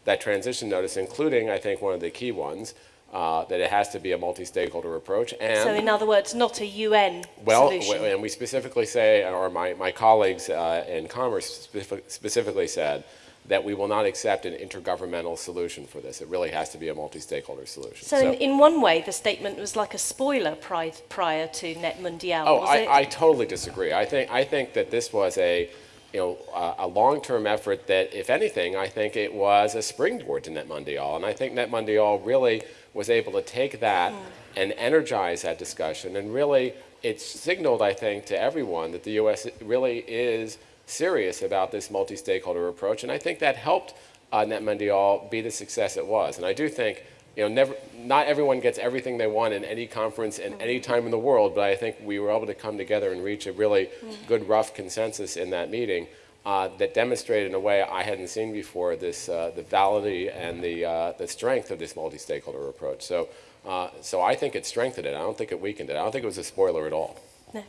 that transition notice, including, I think, one of the key ones, uh, that it has to be a multi-stakeholder approach. And so in other words, not a UN well, solution. and we specifically say, or my, my colleagues uh, in Commerce specific, specifically said, that we will not accept an intergovernmental solution for this. It really has to be a multi-stakeholder solution. So, so in, in, one way, the statement was like a spoiler prior, prior to Net Mundial, oh, I, I, totally disagree. I think, I think that this was a, you know, uh, a long-term effort that, if anything, I think it was a springboard to Net Mundial. And I think Net Mundial really was able to take that and energize that discussion. And really, it signaled, I think, to everyone that the U.S. really is serious about this multi-stakeholder approach, and I think that helped uh, Net Mundial be the success it was. And I do think, you know, never, not everyone gets everything they want in any conference in any time in the world, but I think we were able to come together and reach a really good rough consensus in that meeting uh, that demonstrated in a way I hadn't seen before this, uh, the validity and the, uh, the strength of this multi-stakeholder approach. So, uh, so I think it strengthened it. I don't think it weakened it. I don't think it was a spoiler at all.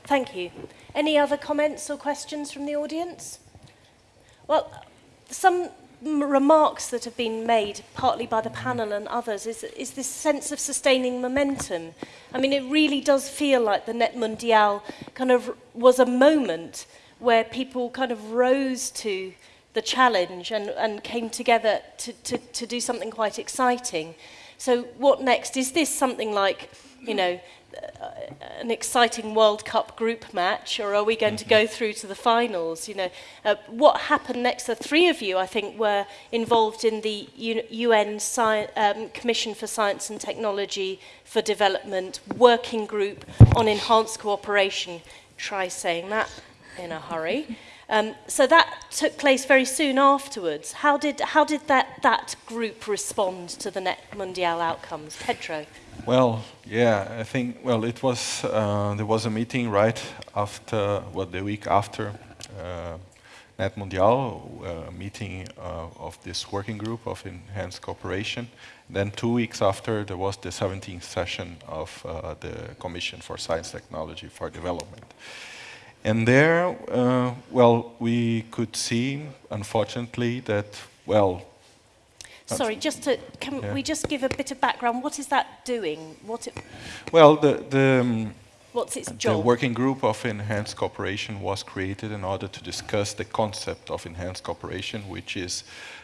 Thank you. Any other comments or questions from the audience? Well, some remarks that have been made, partly by the panel and others, is, is this sense of sustaining momentum. I mean, it really does feel like the Net Mundial kind of was a moment where people kind of rose to the challenge and, and came together to, to, to do something quite exciting. So what next? Is this something like, you know, uh, an exciting World Cup group match, or are we going to go through to the finals? You know, uh, what happened next? The three of you, I think, were involved in the UN Sci um, Commission for Science and Technology for Development working group on enhanced cooperation. Try saying that in a hurry. Um, so that took place very soon afterwards. How did, how did that, that group respond to the Net Mundial outcomes? Pedro? Well, yeah, I think, well, it was, uh, there was a meeting right after, well, the week after uh, Net Mundial, a uh, meeting uh, of this working group of enhanced cooperation. Then two weeks after, there was the 17th session of uh, the Commission for Science Technology for Development. And there, uh, well, we could see, unfortunately, that, well... Sorry, just to, can yeah. we just give a bit of background? What is that doing? What it well, the, the, um, What's its job? The working group of enhanced cooperation was created in order to discuss the concept of enhanced cooperation, which is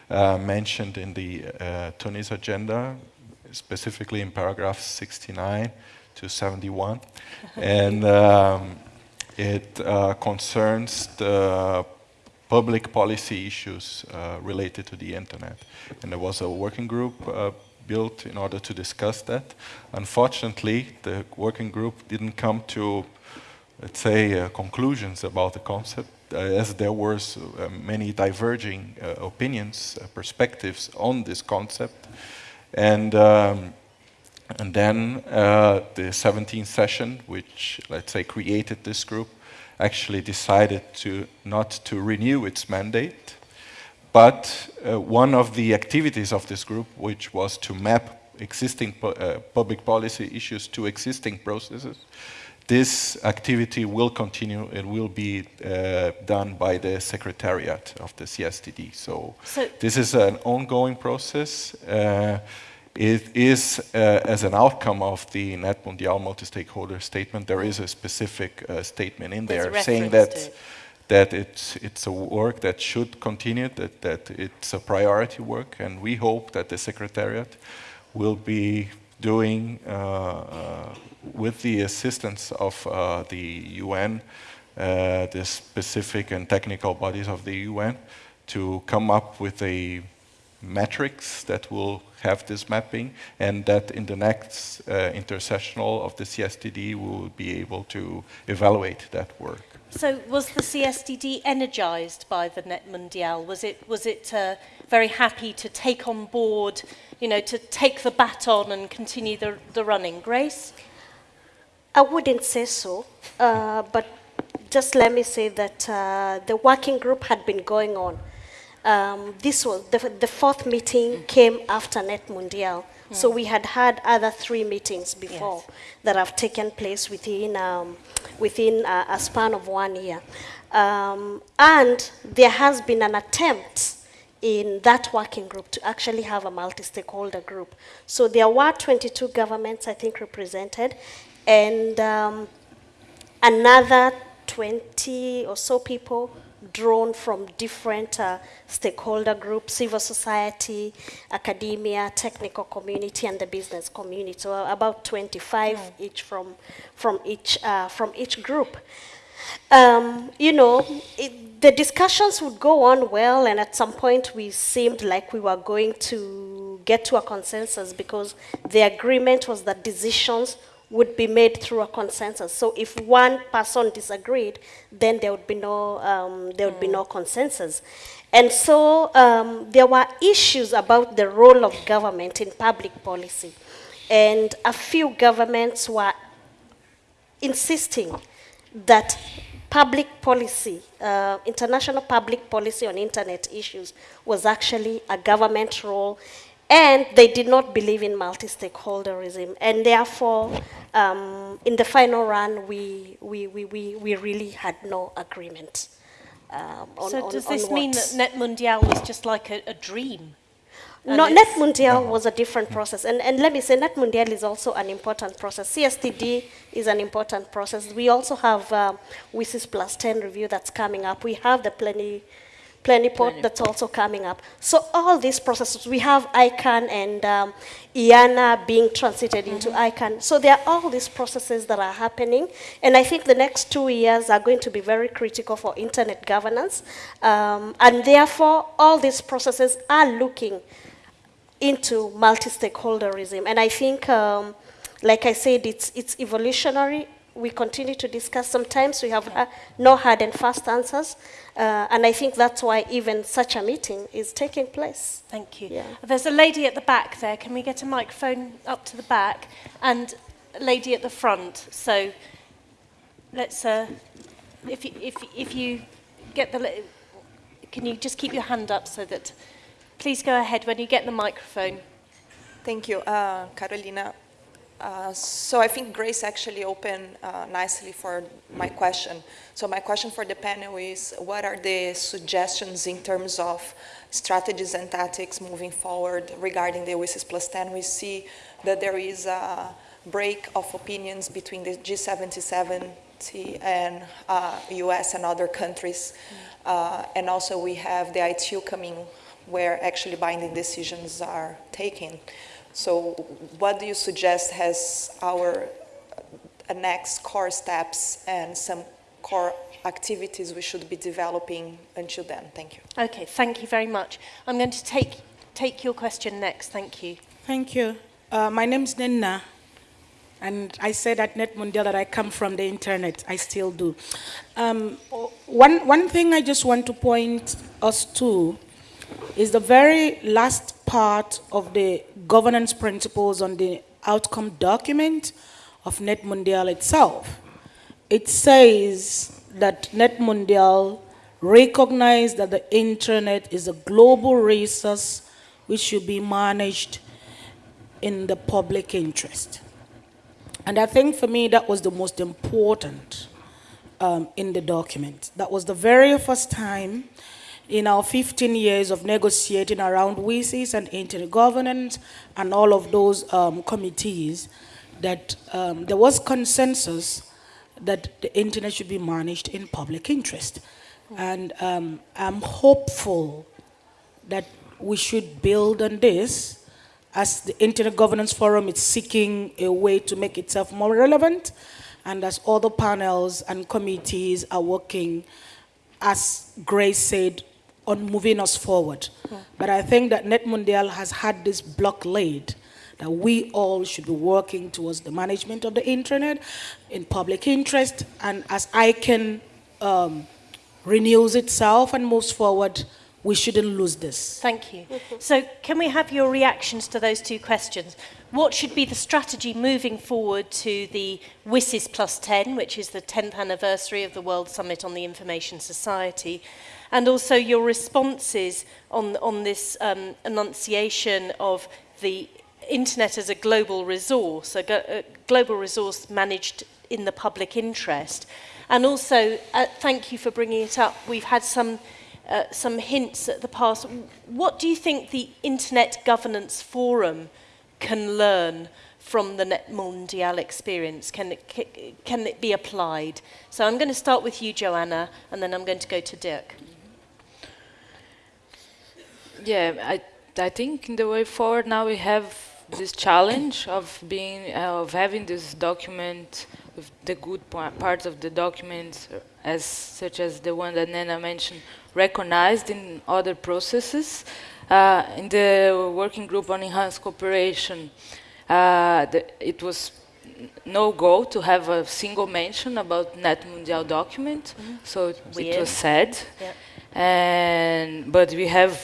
uh, mentioned in the uh, Tunis agenda, specifically in paragraphs 69 to 71. and um, it uh, concerns the public policy issues uh, related to the internet. And there was a working group uh, built in order to discuss that. Unfortunately, the working group didn't come to, let's say, uh, conclusions about the concept, uh, as there were uh, many diverging opinions, perspectives on this concept. And um, and then uh, the 17th session, which, let's say, created this group, actually decided to not to renew its mandate. But uh, one of the activities of this group, which was to map existing uh, public policy issues to existing processes, this activity will continue and will be uh, done by the secretariat of the CSTD. So, so this is an ongoing process. It is, uh, as an outcome of the Net Mundial multi-stakeholder statement, there is a specific uh, statement in there saying that that it's it's a work that should continue, that that it's a priority work, and we hope that the Secretariat will be doing, uh, uh with the assistance of uh, the UN, uh, the specific and technical bodies of the UN, to come up with a metrics that will have this mapping and that in the next uh, intersessional of the CSTD we will be able to evaluate that work. So was the CSTD energized by the Net Mundial? Was it, was it uh, very happy to take on board, you know, to take the baton and continue the, the running? Grace? I wouldn't say so, uh, but just let me say that uh, the working group had been going on um, this was the, the fourth meeting came after Net Mundial. Mm. So we had had other three meetings before yes. that have taken place within um, within a, a, span of one year, um, and there has been an attempt in that working group to actually have a multi-stakeholder group. So there were 22 governments, I think, represented, and um, another 20 or so people drawn from different uh, stakeholder groups, civil society, academia, technical community, and the business community. So about 25 mm. each from, from, each, uh, from each group. Um, you know, it, the discussions would go on well, and at some point we seemed like we were going to get to a consensus because the agreement was that decisions would be made through a consensus. So if one person disagreed, then there would be no, um, there would mm. be no consensus. And so um, there were issues about the role of government in public policy. And a few governments were insisting that public policy, uh, international public policy on internet issues was actually a government role and they did not believe in multi-stakeholderism. And therefore, um, in the final run, we, we, we, we, we really had no agreement. Um, on, so does on, this on mean that Net Mundial was just like a, a dream? No, Net Mundial was a different process. And, and let me say, Net Mundial is also an important process. CSTD is an important process. We also have um, WSIS plus 10 review that's coming up. We have the plenty Plenipot that's also coming up. So all these processes, we have ICANN and um, IANA being transited mm -hmm. into mm-hmm. ICANN. So there are all these processes that are happening. And I think the next two years are going to be very critical for internet governance. Um, and therefore, all these processes are looking into multi-stakeholderism. And I think, um, like I said, it's, it's evolutionary we continue to discuss. Sometimes we have uh, no hard and fast answers, uh, and I think that's why even such a meeting is taking place. Thank you. Yeah. There's a lady at the back there. Can we get a microphone up to the back? And a lady at the front. So let's, uh, if, you, if, if you get the, can you just keep your hand up so that, please go ahead when you get the microphone. Thank you, uh, Carolina. Uh, so I think Grace actually opened uh, nicely for my question. So my question for the panel is, what are the suggestions in terms of strategies and tactics moving forward regarding the WSIS plus 10? We see that there is a break of opinions between the G77 and uh, US and other countries. Mm. and also we have the ITU coming where actually binding decisions are taken. So what do you suggest as our uh, next core steps and some core activities we should be developing until then? Thank you. Okay, thank you very much. I'm going to take, take your question next. Thank you. Thank you. Uh, my name is Nina, and I said at NetMundial that I come from the internet. I still do. Um, one, one thing I just want to point us to is the very last part of the governance principles on the outcome document of Net Mundial itself. It says that Net Mundial that the internet is a global resource which should be managed in the public interest. And I think for me that was the most important um, in the document. That was the very first time in our 15 years of negotiating around WSIS and internet governance and all of those um, committees that um, there was consensus that the internet should be managed in public interest. And um, I'm hopeful that we should build on this as the Internet Governance Forum is seeking a way to make itself more relevant and as other panels and committees are working, as Grace said, on moving us forward. Yeah. But I think that Net Mundial has had this block laid that we all should be working towards the management of the internet in public interest and as ICANN um, renews itself and moves forward, we shouldn't lose this. Thank you. So can we have your reactions to those two questions? What should be the strategy moving forward to the WSIS plus 10, which is the 10th anniversary of the World Summit on the Information Society, and also your responses on, on this um, enunciation of the internet as a global resource, a, a global resource managed in the public interest. And also, uh, thank you for bringing it up. We've had some, uh, some hints at the past. What do you think the Internet Governance Forum can learn from the Net Mundial experience? Can it, can it be applied? So I'm going to start with you, Joanna, and then I'm going to go to Dirk. Yeah, I, I think in the way forward now we have this challenge of being, uh, of having this document with the good parts of the document, as such as the one that Nena mentioned, recognized in other processes. Uh, in the working group on enhanced cooperation, uh, the, it was no go to have a single mention about Net Mundial document, mm -hmm. so it, it, was said. Yep. And but we have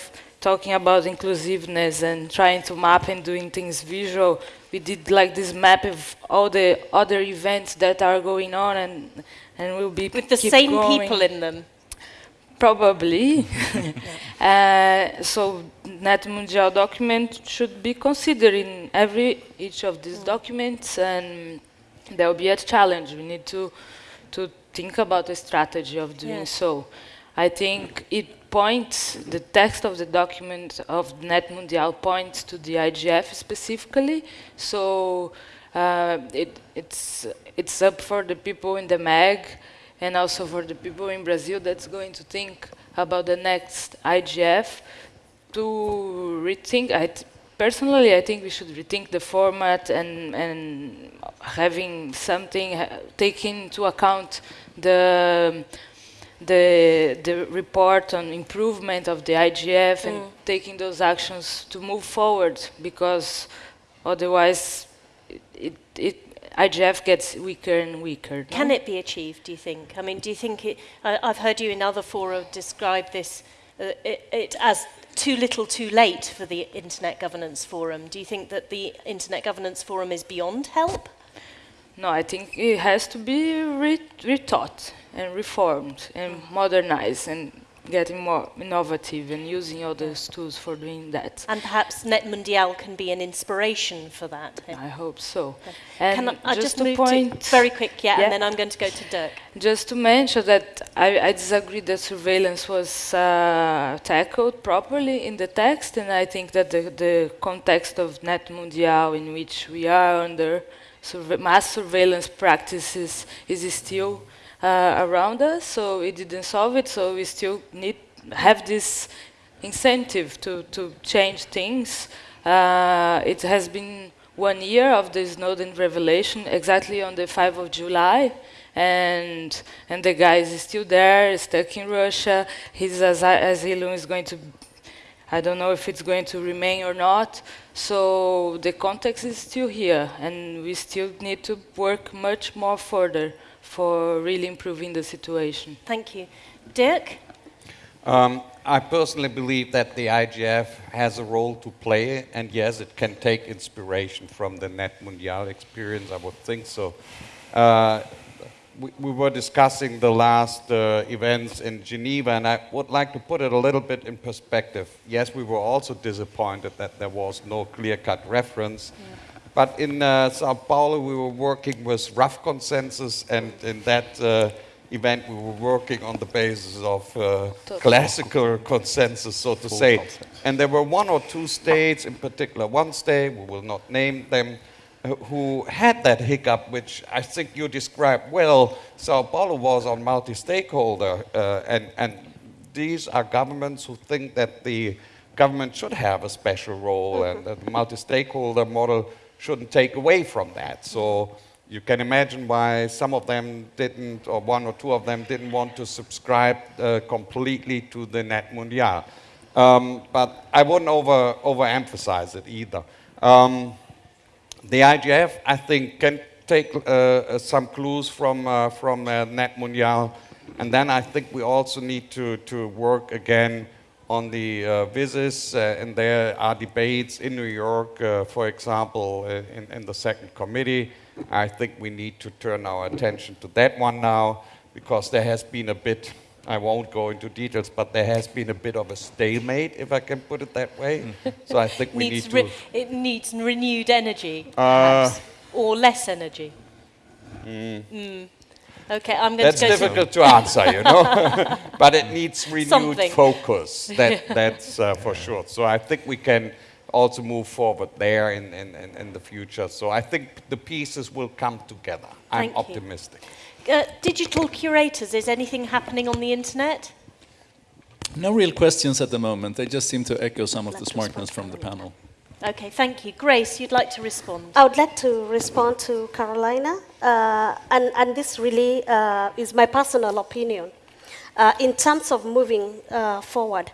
talking about inclusiveness and trying to map and doing things visual, we did like this map of all the other events that are going on and and will be with the same going. people in them. Probably. uh, so Net Mundial document should be considered in every each of these mm. documents, and there will be a challenge. We need to to think about a strategy of doing yes. so. I think it points, the text of the document of Net Mundial points to the IGF specifically. So uh, it, it's, it's up for the people in the MAG and also for the people in Brazil that's going to think about the next IGF to rethink. I personally, I think we should rethink the format and, and having something, taking into account the the, the report on improvement of the IGF mm. and taking those actions to move forward because otherwise it, it, it, IGF gets weaker and weaker. Can no? it be achieved, do you think? I mean, do you think it, I, have heard you in other fora describe this uh, it, it as too little too late for the Internet Governance Forum. Do you think that the Internet Governance Forum is beyond help? No, I think it has to be re retaught and reformed and modernized and getting more innovative and using all those tools for doing that. And perhaps Net Mundial can be an inspiration for that. I hope so. And can I, I just, just point very quick, yeah, yeah, and then I'm going to go to Dirk. Just to mention that I, I disagree that surveillance was uh, tackled properly in the text, and I think that the, the context of Net Mundial in which we are under mass surveillance practices is still uh, around us, so it didn't solve it, so we still need have this incentive to, to change things. Uh, it has been one year of the Snowden revelation, exactly on the 5th of July, and and the guy is still there, stuck in Russia. His asylum is going to, I don't know if it's going to remain or not. So the context is still here, and we still need to work much more further for really improving the situation. Thank you. Dirk? Um, I personally believe that the IGF has a role to play, and yes, it can take inspiration from the Net Mundial experience, I would think so. Uh, we, we, were discussing the last uh, events in Geneva, and I would like to put it a little bit in perspective. Yes, we were also disappointed that there was no clear-cut reference. Yeah. But in uh, Sao Paulo, we were working with rough consensus, and in that uh, event, we were working on the basis of uh, classical consensus, so to Full say. Consensus. And there were one or two states, in particular one state, we will not name them, who had that hiccup, which I think you described well. Sao Paulo was on multi-stakeholder, uh, and, and these are governments who think that the government should have a special role, and the multi-stakeholder model shouldn't take away from that. So you can imagine why some of them didn't, or one or two of them didn't want to subscribe uh, completely to the Net Mundial. Um, but I wouldn't over, overemphasize it either. Um, the IGF, I think, can take uh, uh, some clues from, uh, from uh, Net Mundial. And then I think we also need to, to work again on the uh, WSIS, uh, and there are debates in New York, for example, in, in, the second committee. I think we need to turn our attention to that one now, because there has been a bit I won't go into details, but there has been a bit of a stalemate, if I can put it that way. so I think we need to... it needs renewed energy, uh, or less energy. Mm. Mm. Okay, I'm going that's to That's difficult to, to answer, you know. but it needs renewed Something. focus, that, that's uh, for sure. So I think we can also move forward there in, in, in, the future. So I think the pieces will come together. I'm Thank optimistic. Uh, digital curators, is anything happening on the internet? No real questions at the moment. They just seem to echo some of the smartness from the panel. Okay, thank you. Grace, you'd like to respond? I would like to respond to Carolina, uh, and, and this really uh, is my personal opinion. Uh, in terms of moving uh, forward,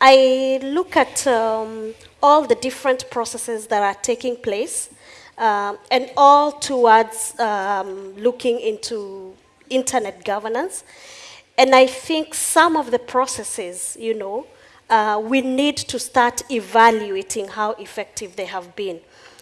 I look at um, all the different processes that are taking place, um, and all towards um, looking into internet governance. And I think some of the processes, you know, uh, we need to start evaluating how effective they have been.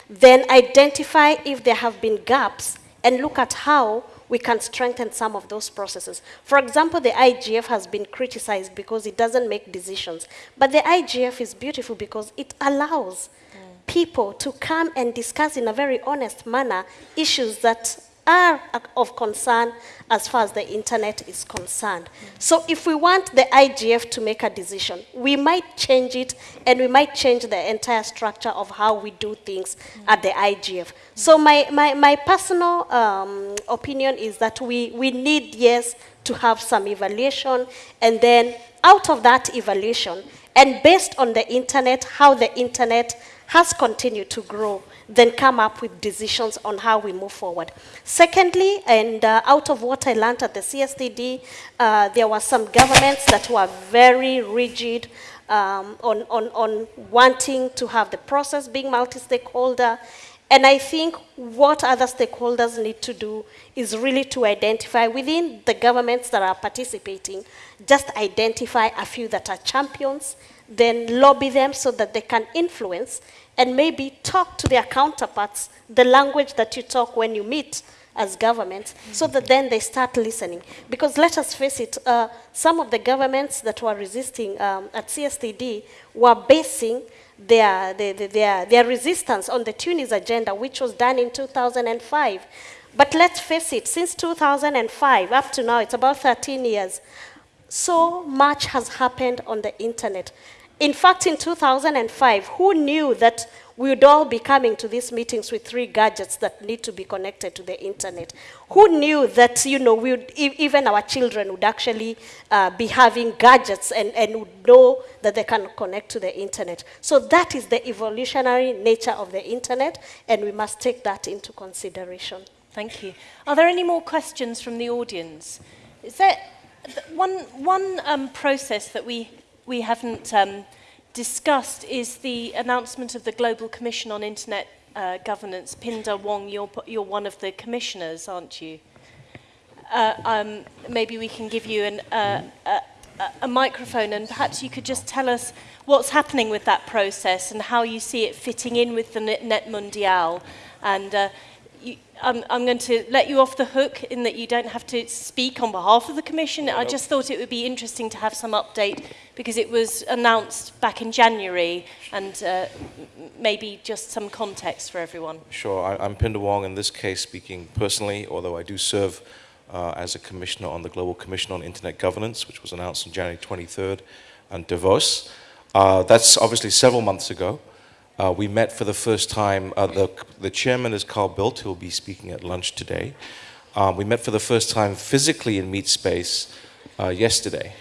Then identify if there have been gaps and look at how we can strengthen some of those processes. For example, the IGF has been criticized because it doesn't make decisions. But the IGF is beautiful because it allows mm. people to come and discuss in a very honest manner issues that are of concern as far as the internet is concerned. So if we want the IGF to make a decision, we might change it and we might change the entire structure of how we do things at the IGF. So my, my, my personal um, opinion is that we, we need, yes, to have some evaluation and then out of that evaluation and based on the internet, how the internet has continued to grow, then come up with decisions on how we move forward. Secondly, and uh, out of what I learned at the CSTD, uh, there were some governments that were very rigid um, on, on, on wanting to have the process being multi-stakeholder. And I think what other stakeholders need to do is really to identify within the governments that are participating, just identify a few that are champions, then lobby them so that they can influence and maybe talk to their counterparts the language that you talk when you meet as governments, mm -hmm. so that then they start listening. Because let us face it, uh, some of the governments that were resisting um, at CSTD were basing their, their, their, their resistance on the Tunis agenda, which was done in 2005. But let's face it, since 2005 up to now, it's about 13 years, so much has happened on the internet. In fact, in 2005, who knew that we would all be coming to these meetings with three gadgets that need to be connected to the internet? Who knew that, you know, we would, even our children would actually uh, be having gadgets and, and would know that they can connect to the internet? So that is the evolutionary nature of the internet, and we must take that into consideration. Thank you. Are there any more questions from the audience? Is there one, one um, process that we we haven't um, discussed is the announcement of the Global Commission on Internet uh, Governance. Pindar Wong, you're, you're one of the commissioners, aren't you? Uh, um, maybe we can give you an, uh, a, a microphone and perhaps you could just tell us what's happening with that process and how you see it fitting in with the Net Mundial and uh, I'm, I'm going to let you off the hook in that you don't have to speak on behalf of the Commission. I just thought it would be interesting to have some update because it was announced back in January and uh, maybe just some context for everyone. Sure. I, I'm Pindar Wong, in this case speaking personally, although I do serve uh, as a commissioner on the Global Commission on Internet Governance, which was announced on January 23rd in Davos. Uh, that's obviously several months ago. Uh, we met for the first time, uh, the, the chairman is Carl Bildt, who will be speaking at lunch today. Um, we met for the first time physically in Meet Space uh, yesterday,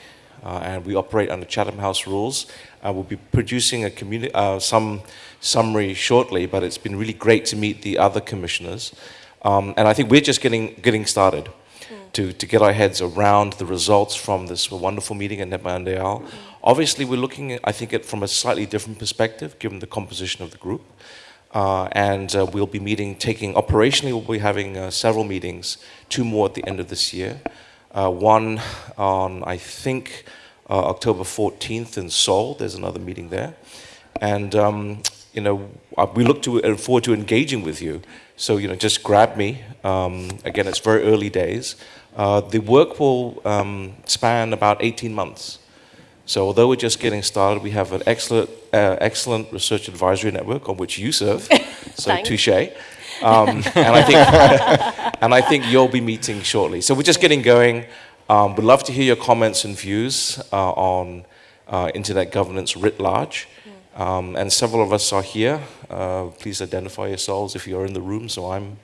uh, and we operate under Chatham House rules. Uh, we'll be producing a uh, some summary shortly, but it's been really great to meet the other commissioners. Um, and I think we're just getting, getting started to, to get our heads around the results from this wonderful meeting at Net Mundial. Obviously, we're looking, I think, at from a slightly different perspective, given the composition of the group. Uh, and uh, we'll be meeting, taking, operationally, we'll be having uh, several meetings, two more at the end of this year. Uh, one on, I think, uh, October 14th in Seoul, there's another meeting there. And, um, you know, uh, we look to, forward to engaging with you. So, you know, just grab me. Um, again, it's very early days, the work will um, span about 18 months. So although we're just getting started, we have an excellent, uh, excellent research advisory network on which you serve. so touche. Um, and, I think, and I think you'll be meeting shortly. So we're just getting going. Um, we'd love to hear your comments and views uh, on uh, internet governance writ large. Um, and several of us are here. Uh, please identify yourselves if you're in the room. So I'm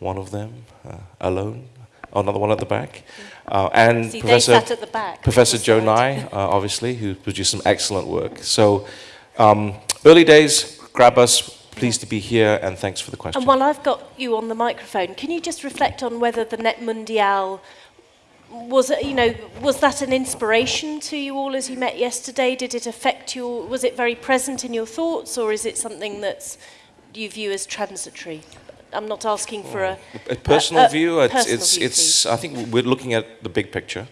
one of them, uh, alone. Another one at the back. Uh, and See, Professor, back, Professor Joe Nye, uh, obviously, who produced some excellent work. So um, early days, grab us. Pleased to be here, and thanks for the question. And while I've got you on the microphone, can you just reflect on whether the Net Mundial was it, you know was that an inspiration to you all as you met yesterday did it affect you was it very present in your thoughts or is it something that you view as transitory I'm not asking for a, a personal a, a view it's personal it's, view, it's I think we're looking at the big picture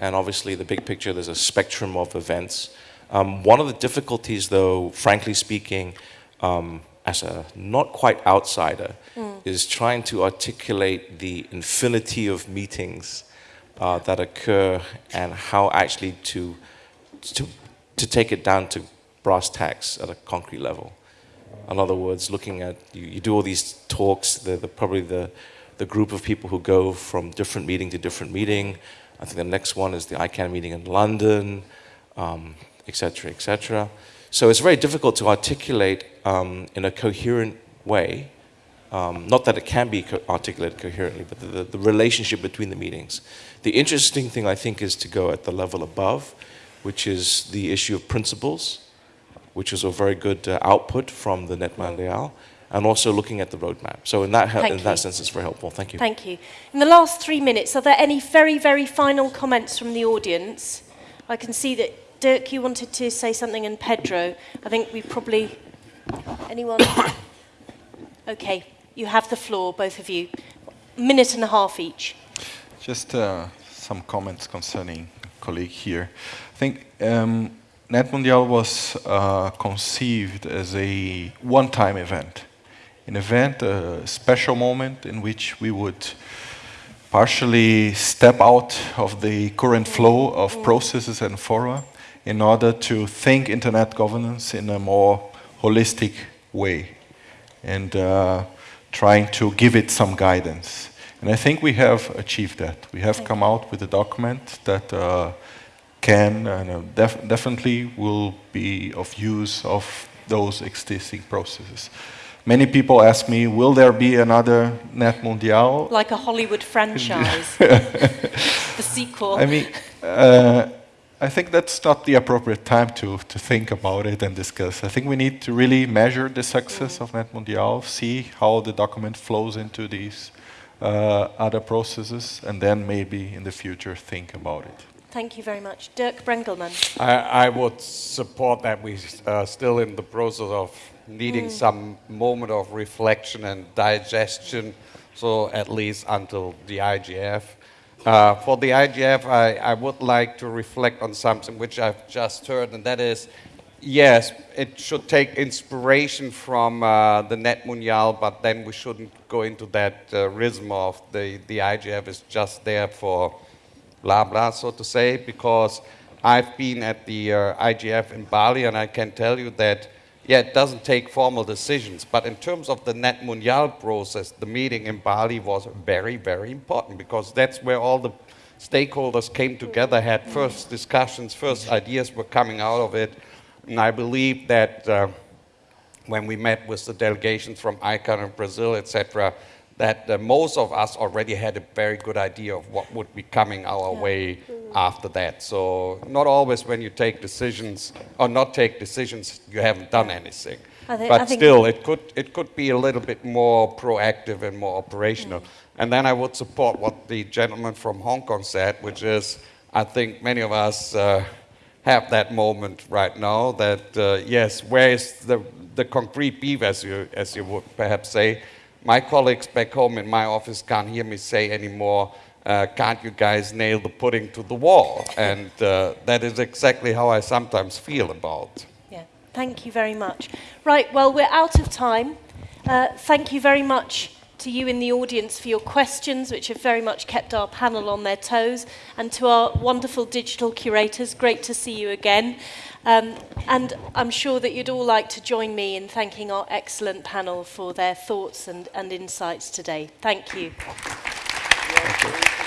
and obviously the big picture there's a spectrum of events um, one of the difficulties though frankly speaking um, as a not quite outsider mm. is trying to articulate the infinity of meetings uh, that occur and how actually to, to, to take it down to brass tacks at a concrete level. In other words, looking at, you, you do all these talks, the, the, probably the, the group of people who go from different meeting to different meeting. I think the next one is the ICANN meeting in London, um, et cetera, et cetera. So it's very difficult to articulate um, in a coherent way um, not that it can be co articulated coherently, but the, the, the, relationship between the meetings. The interesting thing, I think, is to go at the level above, which is the issue of principles, which is a very good uh, output from the Net Mundial, and also looking at the roadmap. So in that, in that sense, it's very helpful. Thank you. Thank you. In the last three minutes, are there any very, very final comments from the audience? I can see that Dirk, you wanted to say something, and Pedro. I think we probably... Anyone? okay. You have the floor, both of you. Minute and a half each. Just uh, some comments concerning colleague here. I think um, Net Mundial was uh, conceived as a one-time event, an event, a special moment in which we would partially step out of the current flow of processes and fora in order to think internet governance in a more holistic way. And uh, trying to give it some guidance. And I think we have achieved that. We have come out with a document that uh, can and def definitely will be of use of those existing processes. Many people ask me, will there be another Net Mundial? Like a Hollywood franchise, the sequel. I mean, uh, I think that's not the appropriate time to, to think about it and discuss. I think we need to really measure the success mm. of Net Mundial, see how the document flows into these uh, other processes, and then maybe in the future think about it. Thank you very much. Dirk Brengelmann. I, I would support that we're uh, still in the process of needing mm. some moment of reflection and digestion, so at least until the IGF. Uh, for the IGF, I, I, would like to reflect on something which I've just heard, and that is, yes, it should take inspiration from uh, the Net Mundial, but then we shouldn't go into that uh, rhythm of the, the IGF is just there for blah blah, so to say, because I've been at the uh, IGF in Bali, and I can tell you that yeah, it doesn't take formal decisions, but in terms of the Net Mundial process, the meeting in Bali was very, very important because that's where all the stakeholders came together, had first discussions, first ideas were coming out of it. And I believe that uh, when we met with the delegations from ICANN and Brazil, etc., that uh, most of us already had a very good idea of what would be coming our yeah. way after that. So not always when you take decisions or not take decisions, you haven't done anything. Think, but still, it could, it could be a little bit more proactive and more operational. Mm. And then I would support what the gentleman from Hong Kong said, which is, I think many of us uh, have that moment right now that, uh, yes, where is the, the concrete beef, as you, as you would perhaps say, my colleagues back home in my office can't hear me say anymore, uh, can't you guys nail the pudding to the wall? And uh, that is exactly how I sometimes feel about. Yeah, thank you very much. Right, well, we're out of time. Uh, thank you very much to you in the audience for your questions, which have very much kept our panel on their toes, and to our wonderful digital curators. Great to see you again. Um, and I'm sure that you'd all like to join me in thanking our excellent panel for their thoughts and, and insights today. Thank you. Thank you.